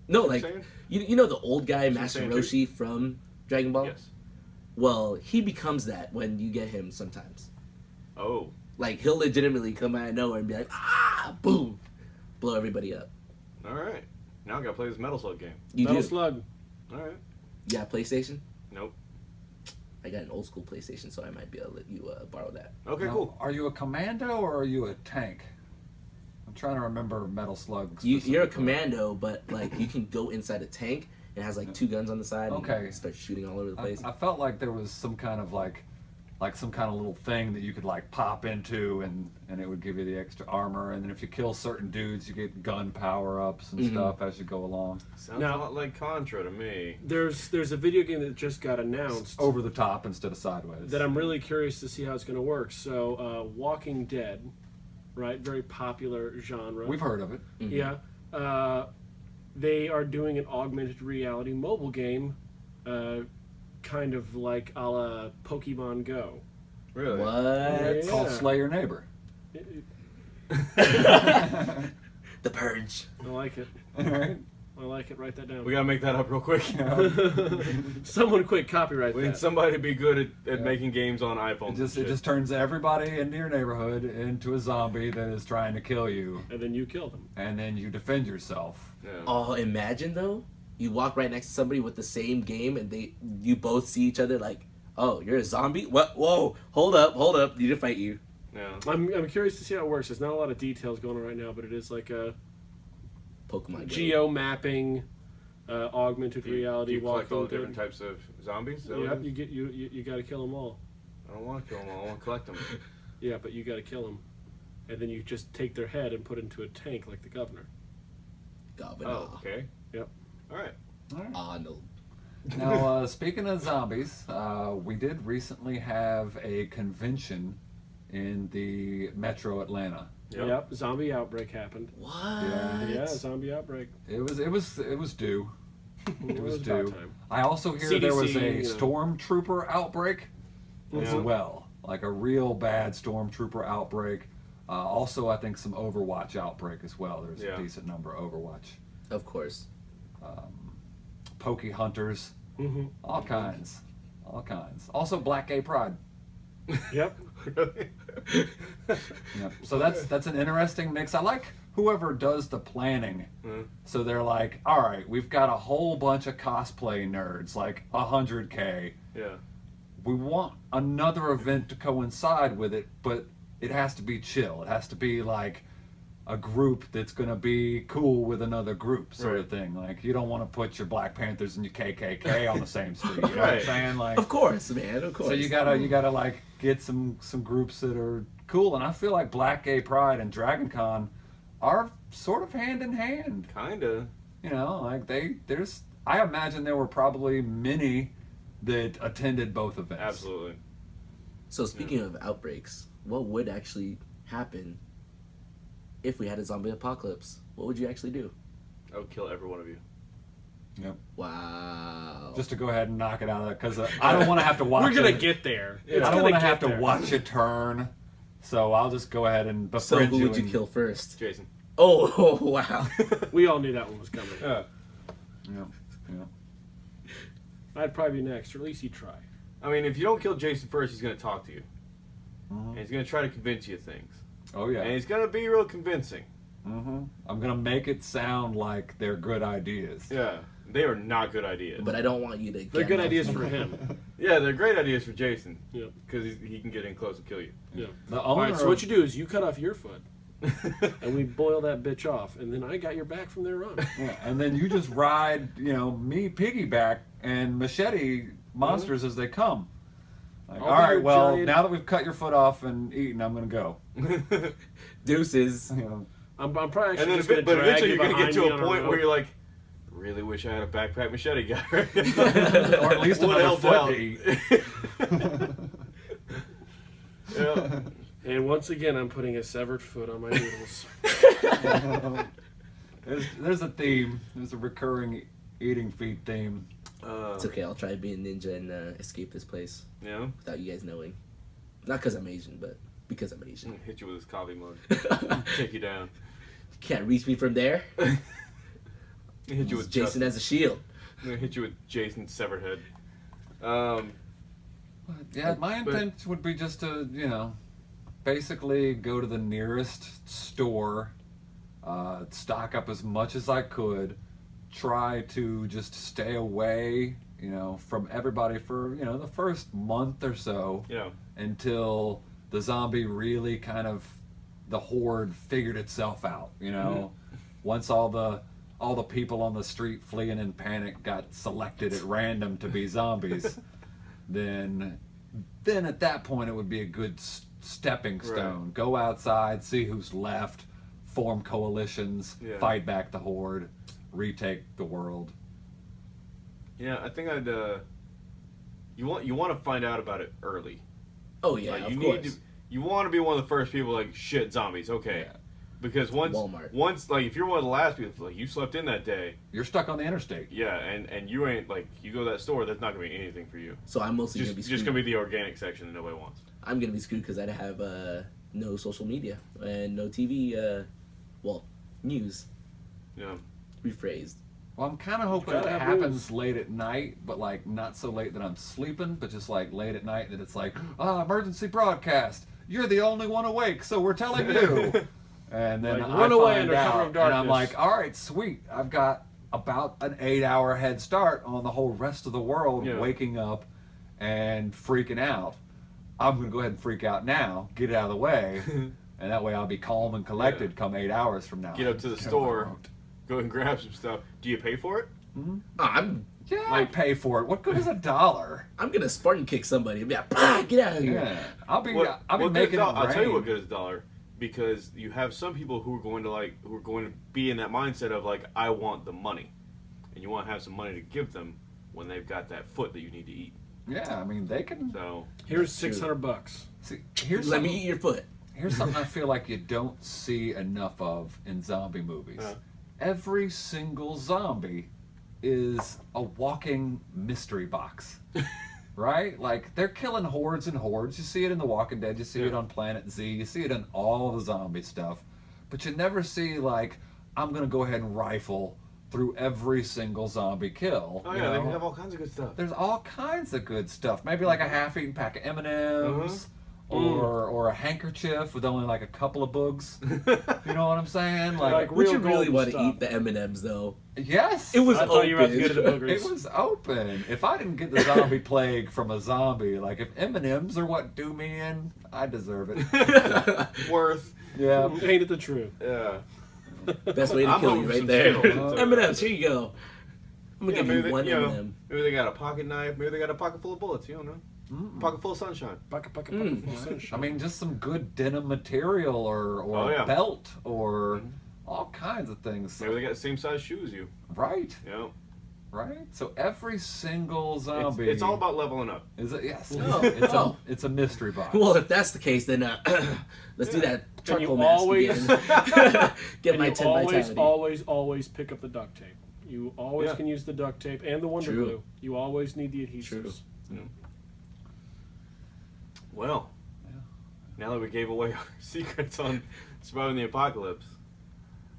No, You like Saiyan? you, you know the old guy Super Master Saiyan two? Roshi from Dragon Ball. Yes. Well, he becomes that when you get him sometimes. Oh, Like he'll legitimately come out of nowhere and be like, ah, boom, blow everybody up. all right. Now I gotta play this Metal Slug game. You Metal do. Slug. All right. Yeah, PlayStation. Nope. I got an old school PlayStation, so I might be able to let you uh, borrow that. Okay, Now, cool. Are you a commando or are you a tank? I'm trying to remember Metal Slug. You, you're a commando, but like you can go inside a tank. It has like two guns on the side. Okay. And start shooting all over the I, place. I felt like there was some kind of like, like some kind of little thing that you could like pop into, and and it would give you the extra armor. And then if you kill certain dudes, you get gun power ups and Mhm. stuff as you go along. Sounds Now- a lot like Contra to me. There's there's a video game that just got announced Over the top instead of sideways. that I'm really curious to see how it's going to work. So, uh, Walking Dead, right? Very popular genre. We've heard of it. Mhm. Yeah. Uh, they are doing an augmented reality mobile game, uh, kind of like a la Pokemon Go. Really? What? Yeah. Called Slay Your Neighbor. The Purge. I like it. Alright. I like it. Write that down. We gotta make that up real quick. Someone quick copyright we need that. somebody to be good at, at Yeah. making games on It just it just turns everybody in your neighborhood into a zombie that is trying to kill you, and then you kill them. and then you defend yourself. Yeah. Oh, imagine though, you walk right next to somebody with the same game, and they you both see each other like, oh, you're a zombie. What? Whoa! Hold up! Hold up! Need to fight you. yeah. I'm, I'm curious to see how it works. There's not a lot of details going on right now, but it is like a Pokemon. Go. geo mapping, uh, augmented you, reality. you collect all walking the different types of zombies? Is that Yep, you get you you, you got to kill them all. I don't want to kill them all. I want to collect them. Yeah, but you got to kill them, and then you just take their head and put it into a tank like the governor. Governor. Oh, okay. Yep. All right. Arnold. Now, uh, speaking of zombies, uh, we did recently have a convention in the Metro Atlanta. Yep. Zombie outbreak happened. What? Yeah. Yeah, zombie outbreak. It was it was it was due. It was about due. time. I also hear there was a you know. stormtrooper outbreak as Yeah. well, like a real bad stormtrooper outbreak. Uh, also, I think some Overwatch outbreak as well. There's Yeah. a decent number of Overwatch. Of course. Um, Pokey hunters, hmm all kinds, all kinds. Also, Black Gay Pride. Yep. really? Yep. So that's that's an interesting mix. I like whoever does the planning. Mhm. So they're like, all right, we've got a whole bunch of cosplay nerds, like 100K. Yeah. We want another event to coincide with it, but it has to be chill. It has to be like a group that's going to be cool with another group, sort of thing. Like, you don't want to put your Black Panthers and your KKK on the same street. You know what I'm Right. saying? Like, Of course, man. Of course. so you gotta you gotta like get some some groups that are cool, and I feel like Black Gay Pride and Dragon Con are sort of hand in hand. Kinda. You know, like they there's I imagine there were probably many that attended both events. Absolutely. So speaking of outbreaks, what would actually happen if we had a zombie apocalypse? What would you actually do? I would kill every one of you. Yep. Wow. Just to go ahead and knock it out of there, because uh, I don't want to have to watch. We're gonna it. get there. I don't want to get have to watch it turn. So I'll just go ahead and so befriend who you. would you kill first? Jason. Oh, oh wow. We all knew that one was coming. Yeah. Yeah, yeah. I'd probably be next, or at least he'd try. I mean, if you don't kill Jason first, he's gonna talk to you, Mhm. and he's gonna try to convince you of things, Oh yeah. and he's gonna be real convincing. hmm I'm gonna make it sound like they're good ideas. Yeah. They are not good ideas. but I don't want you to. They're get good my- ideas for him. yeah, they're great ideas for Jason. Yeah. Because he can get in close and kill you. Yeah. The All owner right. So what you do is you cut off your foot, and we boil that bitch off, and then I got your back from there on. Yeah, and then you just ride, you know, me piggyback and machete monsters as they come. Like, I'll all be right, your well, giant- now that we've cut your foot off and eaten, I'm gonna go. Deuces. You know, I'm, I'm probably and actually then, just gonna but drag eventually you you're gonna get to a point rope. where you're like, really wish I had a backpack machete guy. right or at least Would another help foot out. to eat. yeah. And once again, I'm putting a severed foot on my noodles. there's, there's a theme. There's a recurring eating feet theme. Uh, It's okay. I'll try to be a ninja and uh, escape this place yeah. without you guys knowing. Not because I'm Asian, but because I'm Asian. Hit you with his coffee mug. Take you down. You can't reach me from there. Hit you with Jason Justin. as a shield. I'm gonna hit you with Jason's severed head. Um, Yeah, my But- intent would be just to, you know, basically go to the nearest store, uh, stock up as much as I could, try to just stay away, you know, from everybody for, you know, the first month or so know, until the zombie really kind of the horde figured itself out, you know. Mm-hmm. Once all the all the people on the street fleeing in panic got selected at random to be zombies, then then at that point it would be a good s- stepping stone. Go outside, see who's left, form coalitions, Yeah. fight back the horde, retake the world. yeah. I think I'd. Uh, you want you want to find out about it early. Oh yeah, like, of you course. to. You want to be one of the first people like shit zombies. Okay. Yeah. Because once Walmart. once like if you're one of the last people like you slept in that day, You're stuck on the interstate. yeah, and and you ain't like you go to that store, that's not gonna be anything for you. So I'm mostly Just gonna be just gonna be the organic section that nobody wants. I'm gonna be screwed because I'd have uh, no social media and no TV. Uh, well, news. Yeah. Rephrased. Well, I'm kind of hoping it Gotta happens late at night, but like not so late that I'm sleeping, but just like late at night that it's like, ah, emergency broadcast. You're the only one awake, so we're telling you. and then Like, I run away find under cover out, of and I'm like, all right, sweet. I've got about an eight-hour head start on the whole rest of the world Yeah. waking up and freaking out. I'm gonna go ahead and freak out now, get it out of the way, and that way I'll be calm and collected Yeah. come eight hours from now. Get up to the Get store. road. Go and grab some stuff. Do you pay for it? Oh, I'm Yeah, I Like- pay for it. What good is a dollar? I'm gonna Spartan kick somebody. and Be like, "Bah, get out of here. Yeah, I'll be What- I'll be what good is making doll- I'll tell you what good is a dollar because you have some people who are going to like who are going to be in that mindset of like I want the money, and you want to have some money to give them when they've got that foot that you need to eat. Yeah, I mean they can. So Here's six hundred bucks. See, here's Let me eat your foot. here's something I feel like you don't see enough of in zombie movies. Uh. Every single zombie is a walking mystery box. right? Like they're killing hordes and hordes. You see it in The Walking Dead, you see it on Planet Z, you see it in all the zombie stuff. But you never see like I'm gonna go ahead and rifle through every single zombie kill. oh you yeah, they know? have all kinds of good stuff. There's all kinds of good stuff. Maybe like a mm-hmm. half-eaten pack of M&Ms, or or a handkerchief with only like a couple of bugs. You know what I'm saying? Like, Like, Would real you really golden want to eat the M and M's though? yes, It was I thought you were about to open. get to the boogers. It was open. If I didn't get the zombie plague from a zombie, like if M and M's are what do me in, I deserve it. Worth. Yeah. Ain't it the truth? Yeah. Best way to I'm kill you right there. M and M's. Here you go. I'm gonna Yeah, give you one you M&M. maybe they got a pocket knife. Maybe they got a pocket full of bullets. You don't know. Pocket full of sunshine. Bucka, bucka, Mm. full I sunshine. I mean, just some good denim material or or Oh, yeah. belt or all kinds of things. Maybe they got the same size shoes as you. Right, You know. right. So every single It's, zombie. it's all about leveling up. Is it? Yes. Oh, It's a it's a mystery box. Well, if that's the case, then uh, let's do that And charcoal you mask always- again. Get and my you ten always, vitality. always, always pick up the duct tape. You always Yeah. can use the duct tape and the Wonder True. Glue. You always need the adhesives. True. Well, Yeah. now that we gave away our secrets on surviving the apocalypse,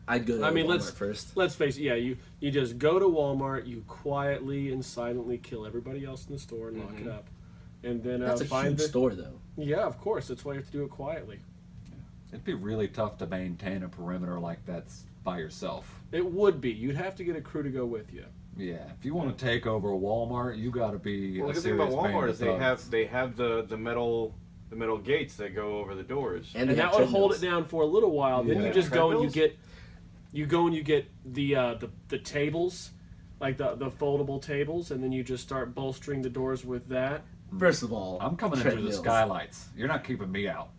I'd go to I mean, Walmart let's- first. Let's face it. Yeah, you you just go to Walmart. You quietly and silently kill everybody else in the store and lock it Mhm. up, and then uh, That's a find huge the. store, though. Yeah, of course. That's why you have to do it quietly. It'd be really tough to maintain a perimeter like that's by yourself. It would be. You'd have to get a crew to go with you. Yeah, if you want to take over a Walmart, you got to be. well, a the thing about serious band Walmart is they thugs. have they have the the metal the metal gates that go over the doors. And, and they have that would hold it down for a little while. Then you just go and you get, you go and you get the uh, the the tables, like the the foldable tables, and then you just start bolstering the doors with that. First of all, I'm coming in through the skylights. You're not keeping me out.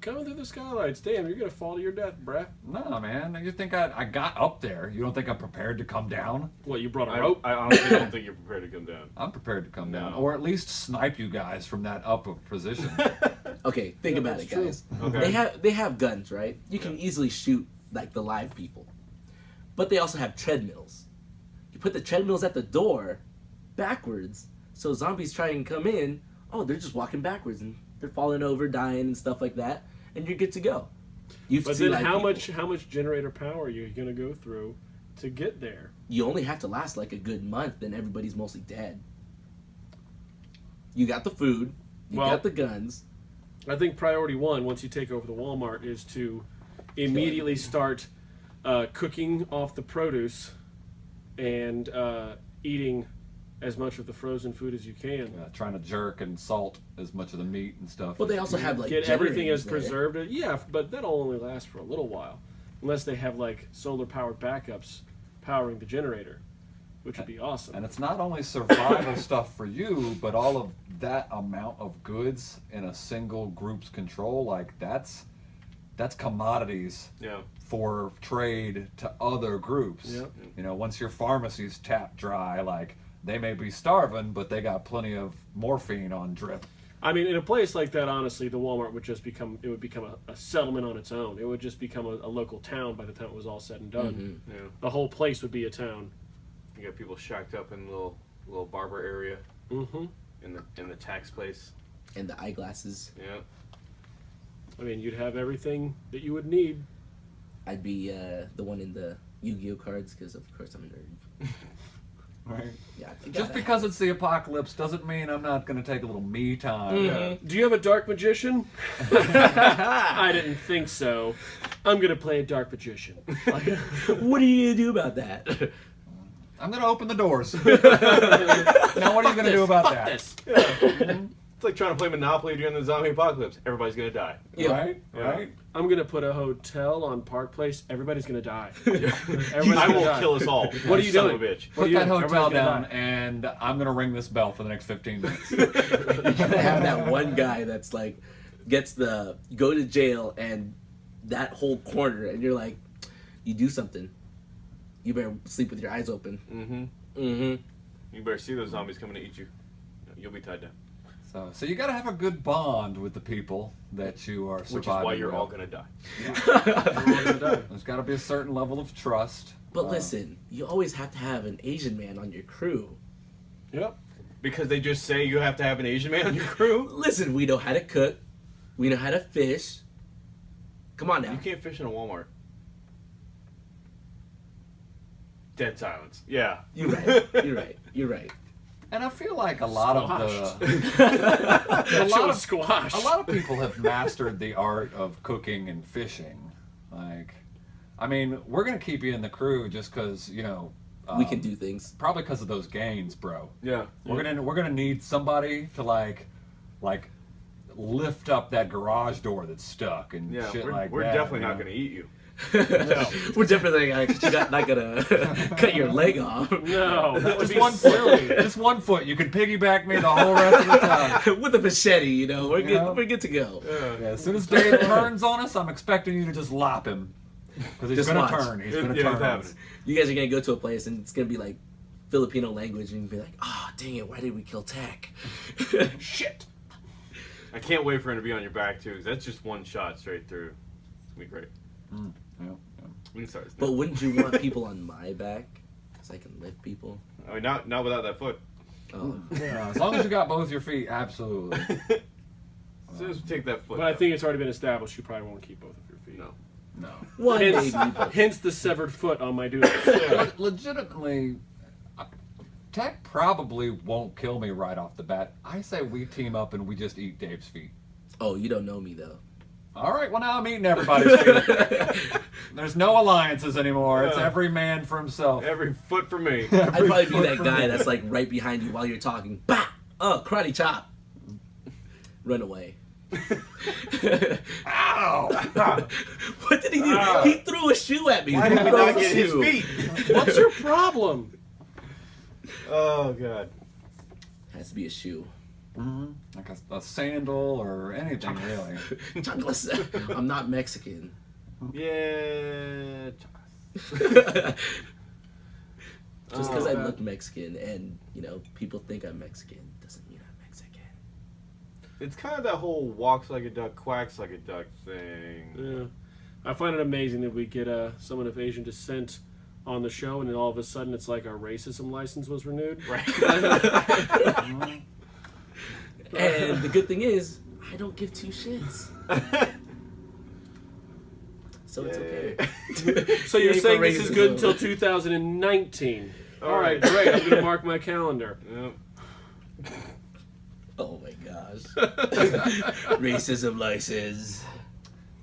Coming through the skylights, damn, you're gonna fall to your death, bruh. No, man. You think I, I got up there? You don't think I'm prepared to come down? What you brought a I, rope? I honestly don't think you're prepared to come down. I'm prepared to come down, or at least snipe you guys from that upper position. Okay, think Yeah, about it, true. guys. Okay. They have they have guns, right? You can Yeah. easily shoot like the live people, but they also have treadmills. You put the treadmills at the door, backwards, so zombies try and come in. Oh, they're just walking backwards and they're falling over, dying, and stuff like that, and you're good to go. You've But then how people. much how much generator power are you gonna go through to get there? You only have to last like a good month, then everybody's mostly dead. You got the food, you Well- got the guns. I think priority one, once you take over the Walmart, is to immediately start uh, cooking off the produce and uh, eating as much of the frozen food as you can. uh, trying to jerk and salt as much of the meat and stuff. But they also have like Get everything as generators there. preserved. Yeah, but that'll only last for a little while, unless they have like solar powered backups powering the generator, which would be awesome. And it's not only survival stuff for you, but all of that amount of goods in a single group's control, like that's that's commodities Yeah. for trade to other groups. Yep. You know, once your pharmacy's tapped dry, like they may be starving, but they got plenty of morphine on drip. I mean, in a place like that, honestly, the Walmart would just become it would become a, a settlement on its own. It would just become a, a local town by the time it was all said and done. Yeah. The whole place would be a town. You got people shacked up in the little little barber area Mm-hmm. in the in the tax place. and the eyeglasses. Yeah. I mean, you'd have everything that you would need. I'd be uh, the one in the Yu-Gi-Oh cards because of course I'm a nerd. Right. Yeah, Just gotta- because it's the apocalypse doesn't mean I'm not going to take a little me time. Mhm. Do you have a dark magician? I didn't think so. I'm gonna play a dark magician. what are you gonna do about that? I'm going to open the doors. now, what are you going to do about Fuck that? this. It's like trying to play Monopoly during the zombie apocalypse. Everybody's gonna die. Yeah. Right? Yeah. Right? I'm gonna put a hotel on Park Place. Everybody's gonna die. Everybody's I gonna will die. kill us all. What are you son doing? Of a bitch. What Put are you that doing? hotel Everybody's gonna down, die. and I'm going to ring this bell for the next 15 minutes. you gotta have that one guy that's like gets the go to jail and that whole corner, and you're like, you do something. You better sleep with your eyes open. Mm-hmm. Mm-hmm. You better see those zombies coming to eat you. You'll be tied down. So, so you got to have a good bond with the people that you are surviving Which is surviving. why you're with. all gonna die. Everyone's gonna die. There's got to be a certain level of trust. But Uh, listen, you always have to have an Asian man on your crew. Yep. Because they just say you have to have an Asian man on your crew. Listen, we know how to cook. We know how to fish. Come on now. You can't fish in a Walmart. Dead silence. Yeah. You're right. You're right. You're right. And I feel like a lot of Squashed. the a lot of squashed. a lot of people have mastered the art of cooking and fishing. Like, I mean, we're gonna keep you in the crew just because you know we um, can do things. probably because of those gains, bro. Yeah. We're gonna we're gonna need somebody to like like lift up that garage door that's stuck and Yeah. shit we're like we're definitely you not know? going to eat you. We're definitely not, you're not, not gonna cut your leg off. no, that would Just be one silly. foot. Just one foot. You can piggyback me the whole rest of the time. With a machete, you know, we're good. Yeah. We're good to go. Yeah, as soon as Dave turns on us, I'm expecting you to just lop him. Because he's Just gonna watch. turn. He's It- gonna yeah, turn. happening. You guys are gonna go to a place and it's gonna be like Filipino language, and be like, "Oh, dang it! Why did we kill Tech? Shit. I can't wait for him to be on your back too. that's just one shot straight through. It's gonna be great. Mm. Yeah, yeah. We can start. but wouldn't you want people on my back? Cause I can lift people. I mean, not not without that foot. Oh, Yeah, as long as you got both your feet, absolutely. As soon as we take that foot. But I think it's already been established. You probably won't keep both of your feet. No. No. one Hence, maybe. But hence the severed foot on my dude. Le- legitimately, Tech probably won't kill me right off the bat. I say we team up and we just eat Dave's feet. oh, you don't know me though. All right, well now I'm eating everybody's feet. There's no alliances anymore. It's every man for himself. Every foot for me. I'd probably be that guy that's like right behind you while you're talking. Bah! Oh, karate chop. Run away. Ow! what did he do? He threw a shoe at me. Why did we not get his feet? What's your problem? Oh god. Has to be a shoe. Mhm. Like a, a sandal or anything really. Chocolates. I'm not Mexican. Yeah. Just because Oh, I look Mexican and you know people think I'm Mexican doesn't mean I'm Mexican. It's kind of that whole walks like a duck, quacks like a duck thing. Yeah. I find it amazing that we get uh, someone of Asian descent on the show, and then all of a sudden it's like our racism license was renewed. Right. And the good thing is, I don't give two shits, so it's okay. So you're saying this is good until 2019? All All right, right. great. I'm gonna mark my calendar. Yep. Oh my gosh. Racism license.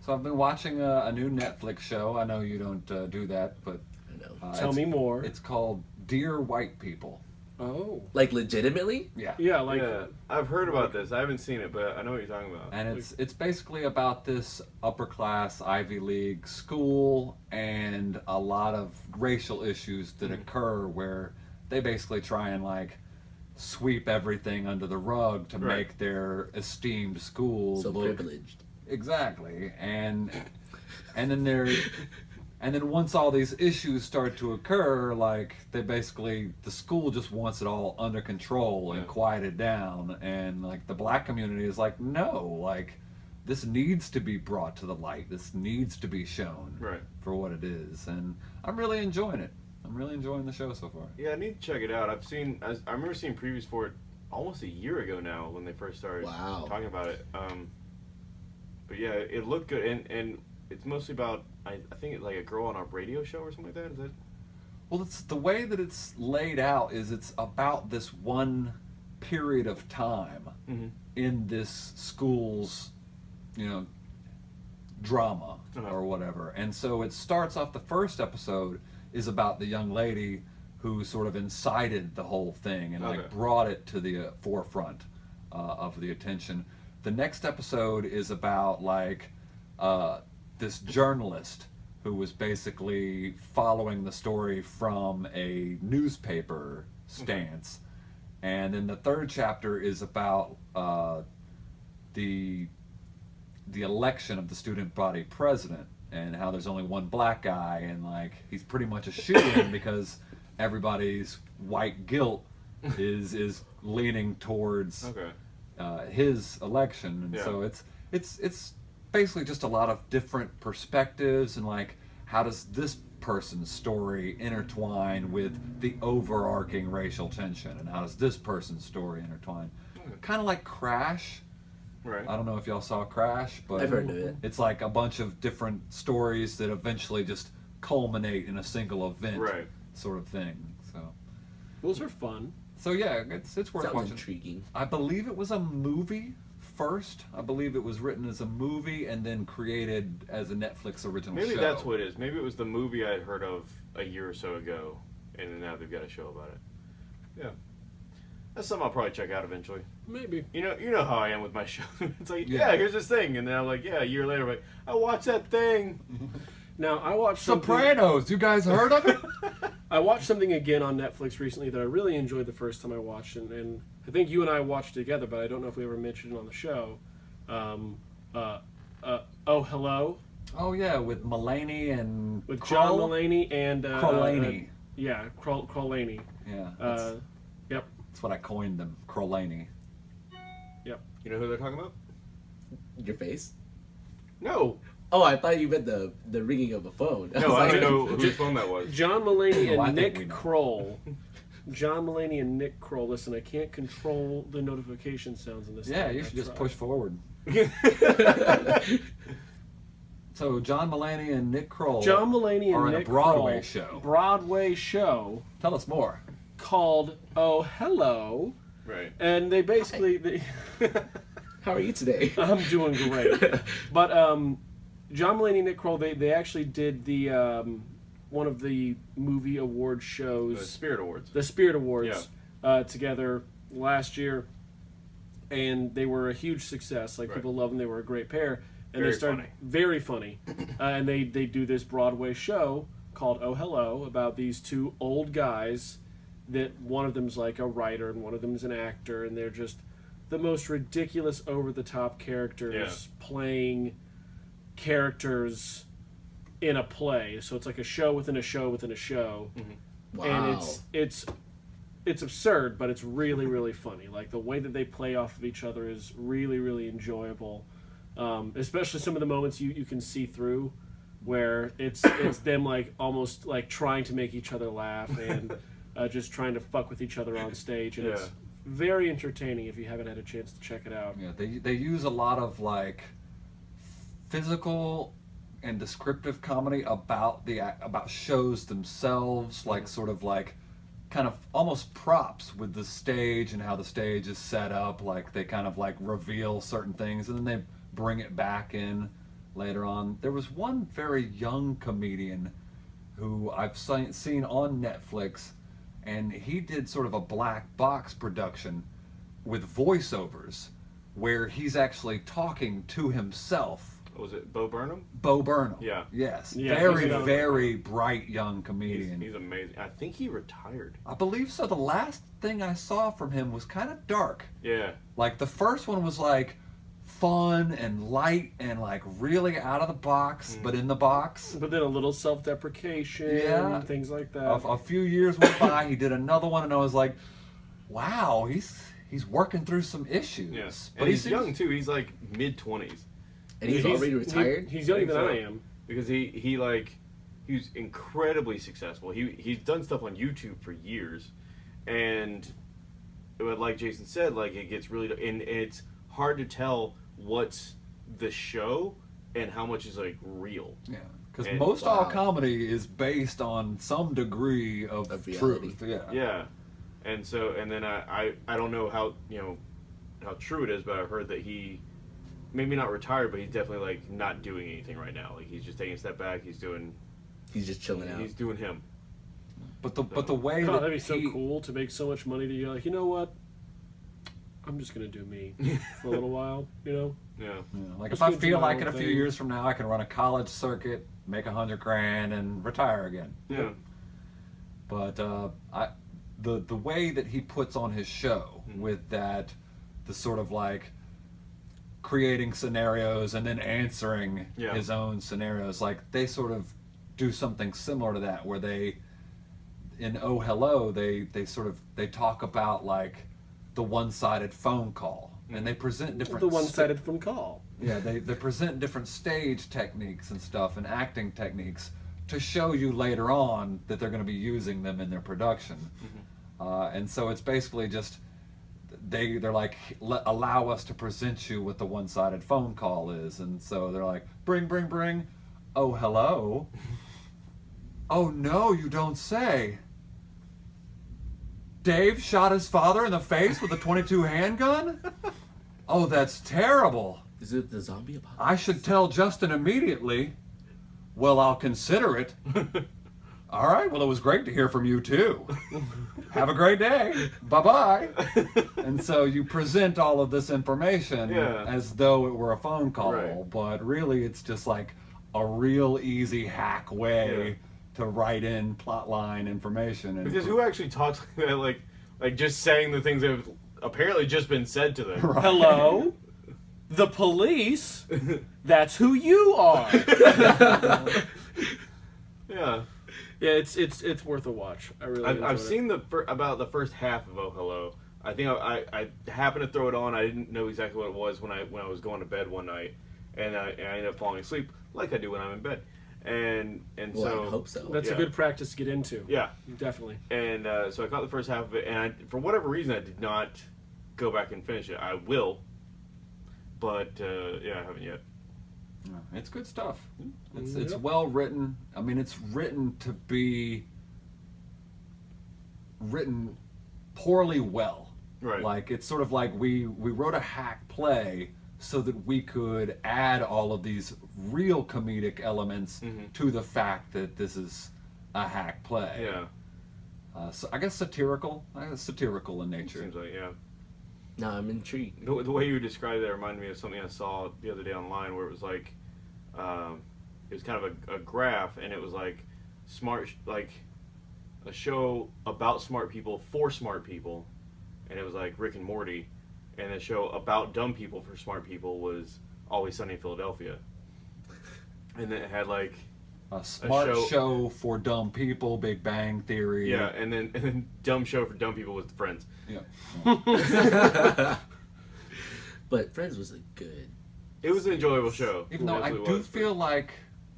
So I've been watching a, a new Netflix show. I know you don't uh, do that, but uh, Tell me more. It's called Dear White People. Oh, Like legitimately? Yeah. yeah, like yeah, I've heard about this. I haven't seen it, but I know what you're talking about. And it's it's basically about this upper class Ivy League school and a lot of racial issues that mm-hmm. occur where they basically try and like sweep everything under the rug to Right. make their esteemed school So look privileged. exactly and and then there and then once all these issues start to occur like they basically the school just wants it all under control and Yeah. quieted down and like the black community is like no like this needs to be brought to the light this needs to be shown Right. for what it is and i'm really enjoying it i'm really enjoying the show so far Yeah, I need to check it out. I've seen. I, I remember seeing previews for it almost a year ago now when they first started Wow. talking about it. Um, but yeah, it looked good, and and it's mostly about I, I think it's like a girl on a radio show or something like that. Is that? Well, it's the way that it's laid out is it's about this one period of time Mm-hmm. in this school's, you know, drama Uh-huh. or whatever. And so it starts off the first episode is about the young lady who sort of incited the whole thing and Okay. like brought it to the uh, forefront uh, of the attention. The next episode is about like uh, this journalist who was basically following the story from a newspaper stance. And then the third chapter is about uh, the the election of the student body president and how there's only one black guy and like he's pretty much a shoe-in because everybody's white guilt is is leaning towards Okay. uh, his election, and Yeah. so it's it's it's basically just a lot of different perspectives and like how does this person's story intertwine with the overarching racial tension, and how does this person's story intertwine? Hmm. Okay. Kind of like Crash. Right. I don't know if y'all saw Crash, but I've heard of it. it's like a bunch of different stories that eventually just culminate in a single event, Right. sort of thing. So those are fun. So yeah, it's it's worth Sounds watching. intriguing. I believe it was a movie first. I believe it was written as a movie and then created as a Netflix original Maybe show. that's what it is. Maybe it was the movie I'd heard of a year or so ago, and then now they've got a show about it. Yeah, that's something I'll probably check out eventually. Maybe. You know, you know how I am with my show. it's like, Yeah. yeah. here's this thing, and then I'm like, yeah, a year later, I'm like, I watched that thing. Now I watched something- Sopranos. You guys heard of it? I watched something again on Netflix recently that I really enjoyed the first time I watched it, and I think you and I watched together, but I don't know if we ever mentioned it on the show. Um, uh, uh, oh, hello, oh yeah, with Mulaney and with Kroll? John Mulaney and uh, Krolaney. uh, yeah, Kroll, Krolaney. Yeah, that's, Uh, yep. that's what I coined them. Krolaney. You know who they're talking about? Your face. No, Oh, I thought you meant the the ringing of a phone. no, was I like- don't know whose phone that was. John Mulaney and think Nick know. Kroll. John Mulaney and Nick Kroll. Listen, I can't control the notification sounds in this. Yeah, thing. you I should just tried. push forward. So John Mulaney and Nick Kroll. John Mulaney and are in a Broadway Kroll, show. Broadway show Tell us more. called "Oh Hello," right. and they basically they, How are you today? I'm doing great. but um, John Mulaney and Nick Kroll they they actually did the um, one of the movie award The shows, Spirit Awards. the Spirit Awards, uh, together last year, and they were a huge success. Like Right. people love them. They were a great pair, and Very they started funny. very funny, uh, and they they do this Broadway show called Oh Hello about these two old guys that one of them's like a writer and one of them's an actor, and they're just the most ridiculous, over the top characters playing characters in a play. So it's like a show within a show within a show Wow. and it's it's it's absurd, but it's really really funny. Like the way that they play off of each other is really really enjoyable. Um, especially some of the moments you, you can see through, where it's it's them like almost like trying to make each other laugh and uh, just trying to fuck with each other on stage, and it's very entertaining if you haven't had a chance to check it out. Yeah, they they use a lot of like physical and descriptive comedy about the about shows themselves, like sort of like kind of almost props with the stage and how the stage is set up. Like they kind of like reveal certain things and then they bring it back in later on. There was one very young comedian who I've seen on Netflix, and he did sort of a black box production with voiceovers where he's actually talking to himself. Was it Bo Burnham? Bo Burnham. Yeah. Yes. Yeah, very, he's another- very bright young comedian. he's amazing. I think he retired. I believe so. The last thing I saw from him was kind of dark. Yeah. Like the first one was like fun and light and like really out of the box, Mm. but in the box. But then a little self deprecation, Yeah. things like that. a, a few years went by. He did another one, and I was like, "Wow, he's he's working through some issues." Yeah. But And he he's seems- young too. He's like mid twenties. And he's, he's- already He- retired. he's younger than so. I am. because he he like he's incredibly successful. He he's done stuff on YouTube for years, and but like Jason said, like it gets really and, and it's hard to tell what's the show and how much is like real. Yeah, because And- most all comedy is based on some degree of, Of truth. Yeah. Yeah, and so and then I, I I don't know how you know how true it is, but I've heard that he maybe not retired, but he's definitely like not doing anything right now. Like he's just taking a step back. He's doing he's just chilling out. he's doing him. But the but the way God, that that'd be so he- cool to make so much money that you're like, you know what? I'm just gonna do me for a little while, you know. Yeah. Yeah, like Let's if I feel like own in a few thing. years from now I can run a college circuit, make a hundred grand, and retire again. Yeah. But uh, I, the the way that he puts on his show Mhm. with that, the sort of like creating scenarios and then answering Yeah. his own scenarios, like they sort of do something similar to that, where they in Oh Hello they they sort of they talk about like the one-sided phone call and they present different The one-sided phone call. yeah, they, they present different stage techniques and stuff and acting techniques to show you later on that they're going to be using them in their production. Uh, and so it's basically just they they're like allow us to present you what the one-sided phone call is, and so they're like bring bring bring, oh hello, oh no you don't say. Dave shot his father in the face with a 22 handgun? Oh, that's terrible. Is it the zombie apocalypse? I should tell Justin immediately. Well, I'll consider it. All right. Well, it was great to hear from you too. Have a great day. Bye bye. And so you present all of this information Yeah. as though it were a phone call, Right. but really it's just like a real easy hack way Yeah. to write in plotline information. And Because who actually talks like that? Like, like just saying the things that have apparently just been said to them. Right. Hello? The police? That's who you are. Yeah, Yeah, it's it's it's worth a watch. I really. I've, I've it. seen the fir- about the first half of Oh Hello. I think I, I, I happened to throw it on. I didn't know exactly what it was when I when I was going to bed one night, and I, and I ended up falling asleep like I do when I'm in bed, and and Well, so I hope so. That's Yeah. a good practice to get into. yeah, Definitely. and uh, so I caught the first half of it, and I, for whatever reason I did not go back and finish it. I will, but uh, yeah, I haven't yet. Yeah, It's good stuff. It's it's Yep. well written. I mean, it's written to be written poorly well. Right. Like it's sort of like we we wrote a hack play so that we could add all of these real comedic elements Mhm. to the fact that this is a hack play. Yeah, Uh, so I guess satirical. I guess satirical in nature. seems like yeah. No, I'm intrigued. The, the way you described that reminded me of something I saw the other day online where it was like, um, it was kind of a, a graph and it was like smart, like a show about smart people for smart people, and it was like Rick and Morty, and the show about dumb people for smart people was Always Sunny in Philadelphia, and then it had like A smart show- show... for dumb people. Big Bang Theory. yeah, and then and then dumb show for dumb people with Friends. Yeah. but Friends was a good. It was an enjoyable show. Even though I do was. feel like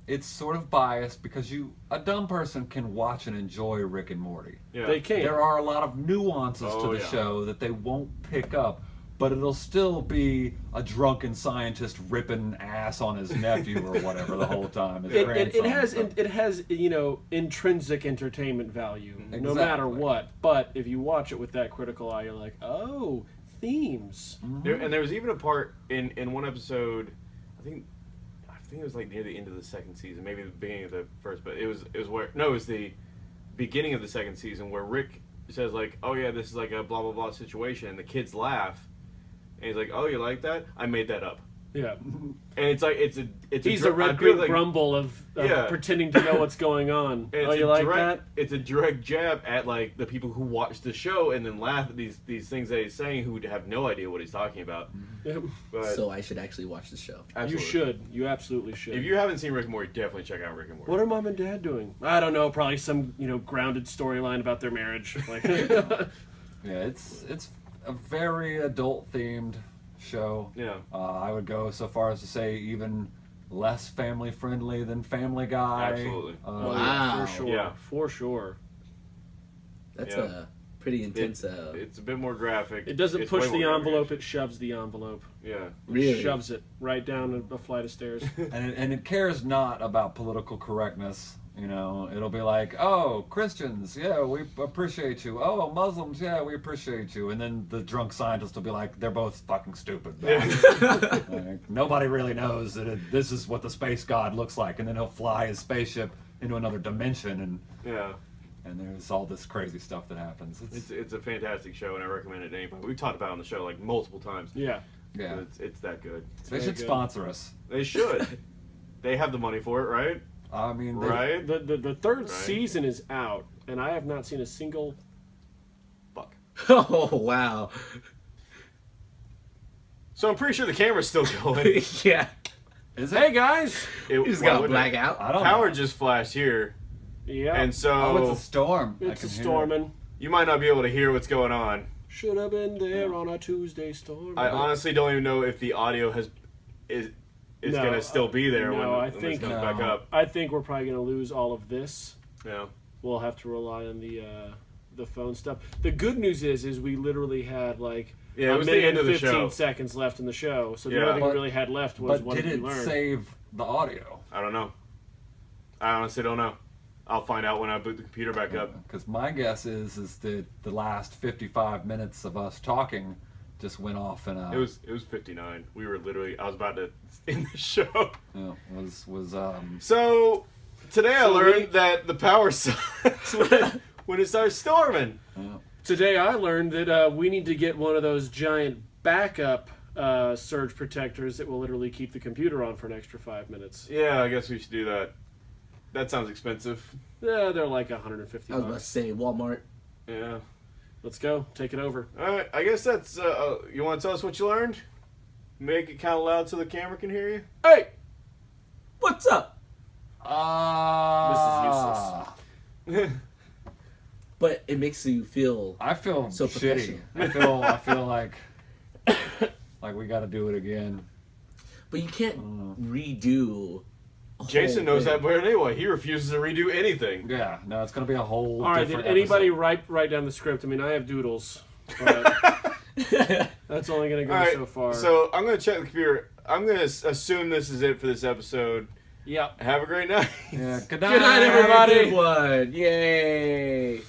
it's sort of biased because you a dumb person can watch and enjoy Rick and Morty. yeah. They can. There are a lot of nuances Oh, to the yeah. show that they won't pick up, but it'll still be a drunken scientist ripping ass on his nephew or whatever the whole time. his It, it, it has So- it, it has you know intrinsic entertainment value no matter what. But if you watch it with that critical eye, you're like, oh, themes. Mm-hmm. There, and there was even a part in in one episode, I think, I think it was like near the end of the second season, maybe the beginning of the first, but it was it was where no, it was the beginning of the second season where Rick says like, oh yeah, this is like a blah blah blah situation, and the kids laugh, and he's like, oh you like that? I made that up, Yeah, and it's like it's a it's he's a, a red feel green like- grumble of, of Yeah. pretending to know what's going on. and oh, it's you a like direct, that? It's a direct jab at like the people who watch the show and then laugh at these these things that he's saying who have no idea what he's talking about. Mm-hmm. Yep. But So I should actually watch the show. You should. You absolutely should. If you haven't seen Rick and Morty, definitely check out Rick and Morty. What are mom and dad doing? I don't know. Probably some you know grounded storyline about their marriage. Like, Yeah, it's it's a very adult themed show. Yeah. Uh, I would go so far as to say even less family friendly than Family Guy. Absolutely. Uh, Wow. for sure. Yeah. For sure. That's Yeah. a pretty intense. It- uh, it's a bit more graphic. It doesn't It's push the envelope; it shoves the envelope. Yeah. really. Shoves it right down a, a flight of stairs. and it, and it cares not about political correctness. You know, it'll be like, oh, Christians, yeah, we appreciate you. Oh, Muslims, yeah, we appreciate you. And then the drunk scientist will be like, they're both fucking stupid. Like, nobody really knows that it, this is what the space god looks like. And then he'll fly his spaceship into another dimension, and Yeah. and there's all this crazy stuff that happens. It's, It's it's a fantastic show, and I recommend it to anybody. We've talked about it on the show like multiple times. yeah. yeah, It's, it's that good. they should good. sponsor us. They should. they have the money for it, right? I mean, they- Right? The, the the third Right. season is out, and I have not seen a single. Fuck. oh wow. So I'm pretty sure the camera's still going. yeah. is it? Hey guys. It, You just got to wouldn't black out. I don't Power know. just flashed here, Yeah. and so Oh, it's a storm. It's a can hear it. storming. you might not be able to hear what's going on. Should have been there on a Tuesday storm. I honestly don't even know if the audio has is is No, gonna still be there no, when, I when think- this comes No. back up. I think we're probably going to lose all of this. Yeah. We'll have to rely on the uh, the phone stuff. The good news is, is we literally had like Yeah, it a was the minute end of and the fifteen show. seconds left in the show. So the Yeah. only thing But- we really had left was But what did we it learned. save the audio? I don't know. I honestly don't know. I'll find out when I boot the computer back up. Because my guess is is that the last 55 minutes of us talking just went off and a It was it was 59. We were literally I was about to end the show. you know, was was um So today I learned we- that the power sucks when, when it starts storming. uh, Today I learned that uh, we need to get one of those giant backup uh, surge protectors that will literally keep the computer on for an extra five minutes. Yeah, I guess we should do that. That sounds expensive. Yeah, they're like 150 I was about to say Walmart. Yeah. Let's go. Take it over. All right. I guess that's. Uh, uh, you want to tell us what you learned? Make it kind of loud so the camera can hear you. Hey! What's up? ah, Uh, this is useless. But it makes you feel I feel So shitty. I feel I feel like like we got to do it again. But you can't Mm. redo. Jason oh, knows thing. that better anyway. He refuses to redo anything. Yeah, no, it's gonna be a whole. All right, did anybody episode. write write down the script? I mean, I have doodles. that's only gonna go so far. So I'm gonna check the computer. I'm gonna assume this is it for this episode. Yep. Have a great night. Yeah. Good night, good night everybody. Have a good one. Yay.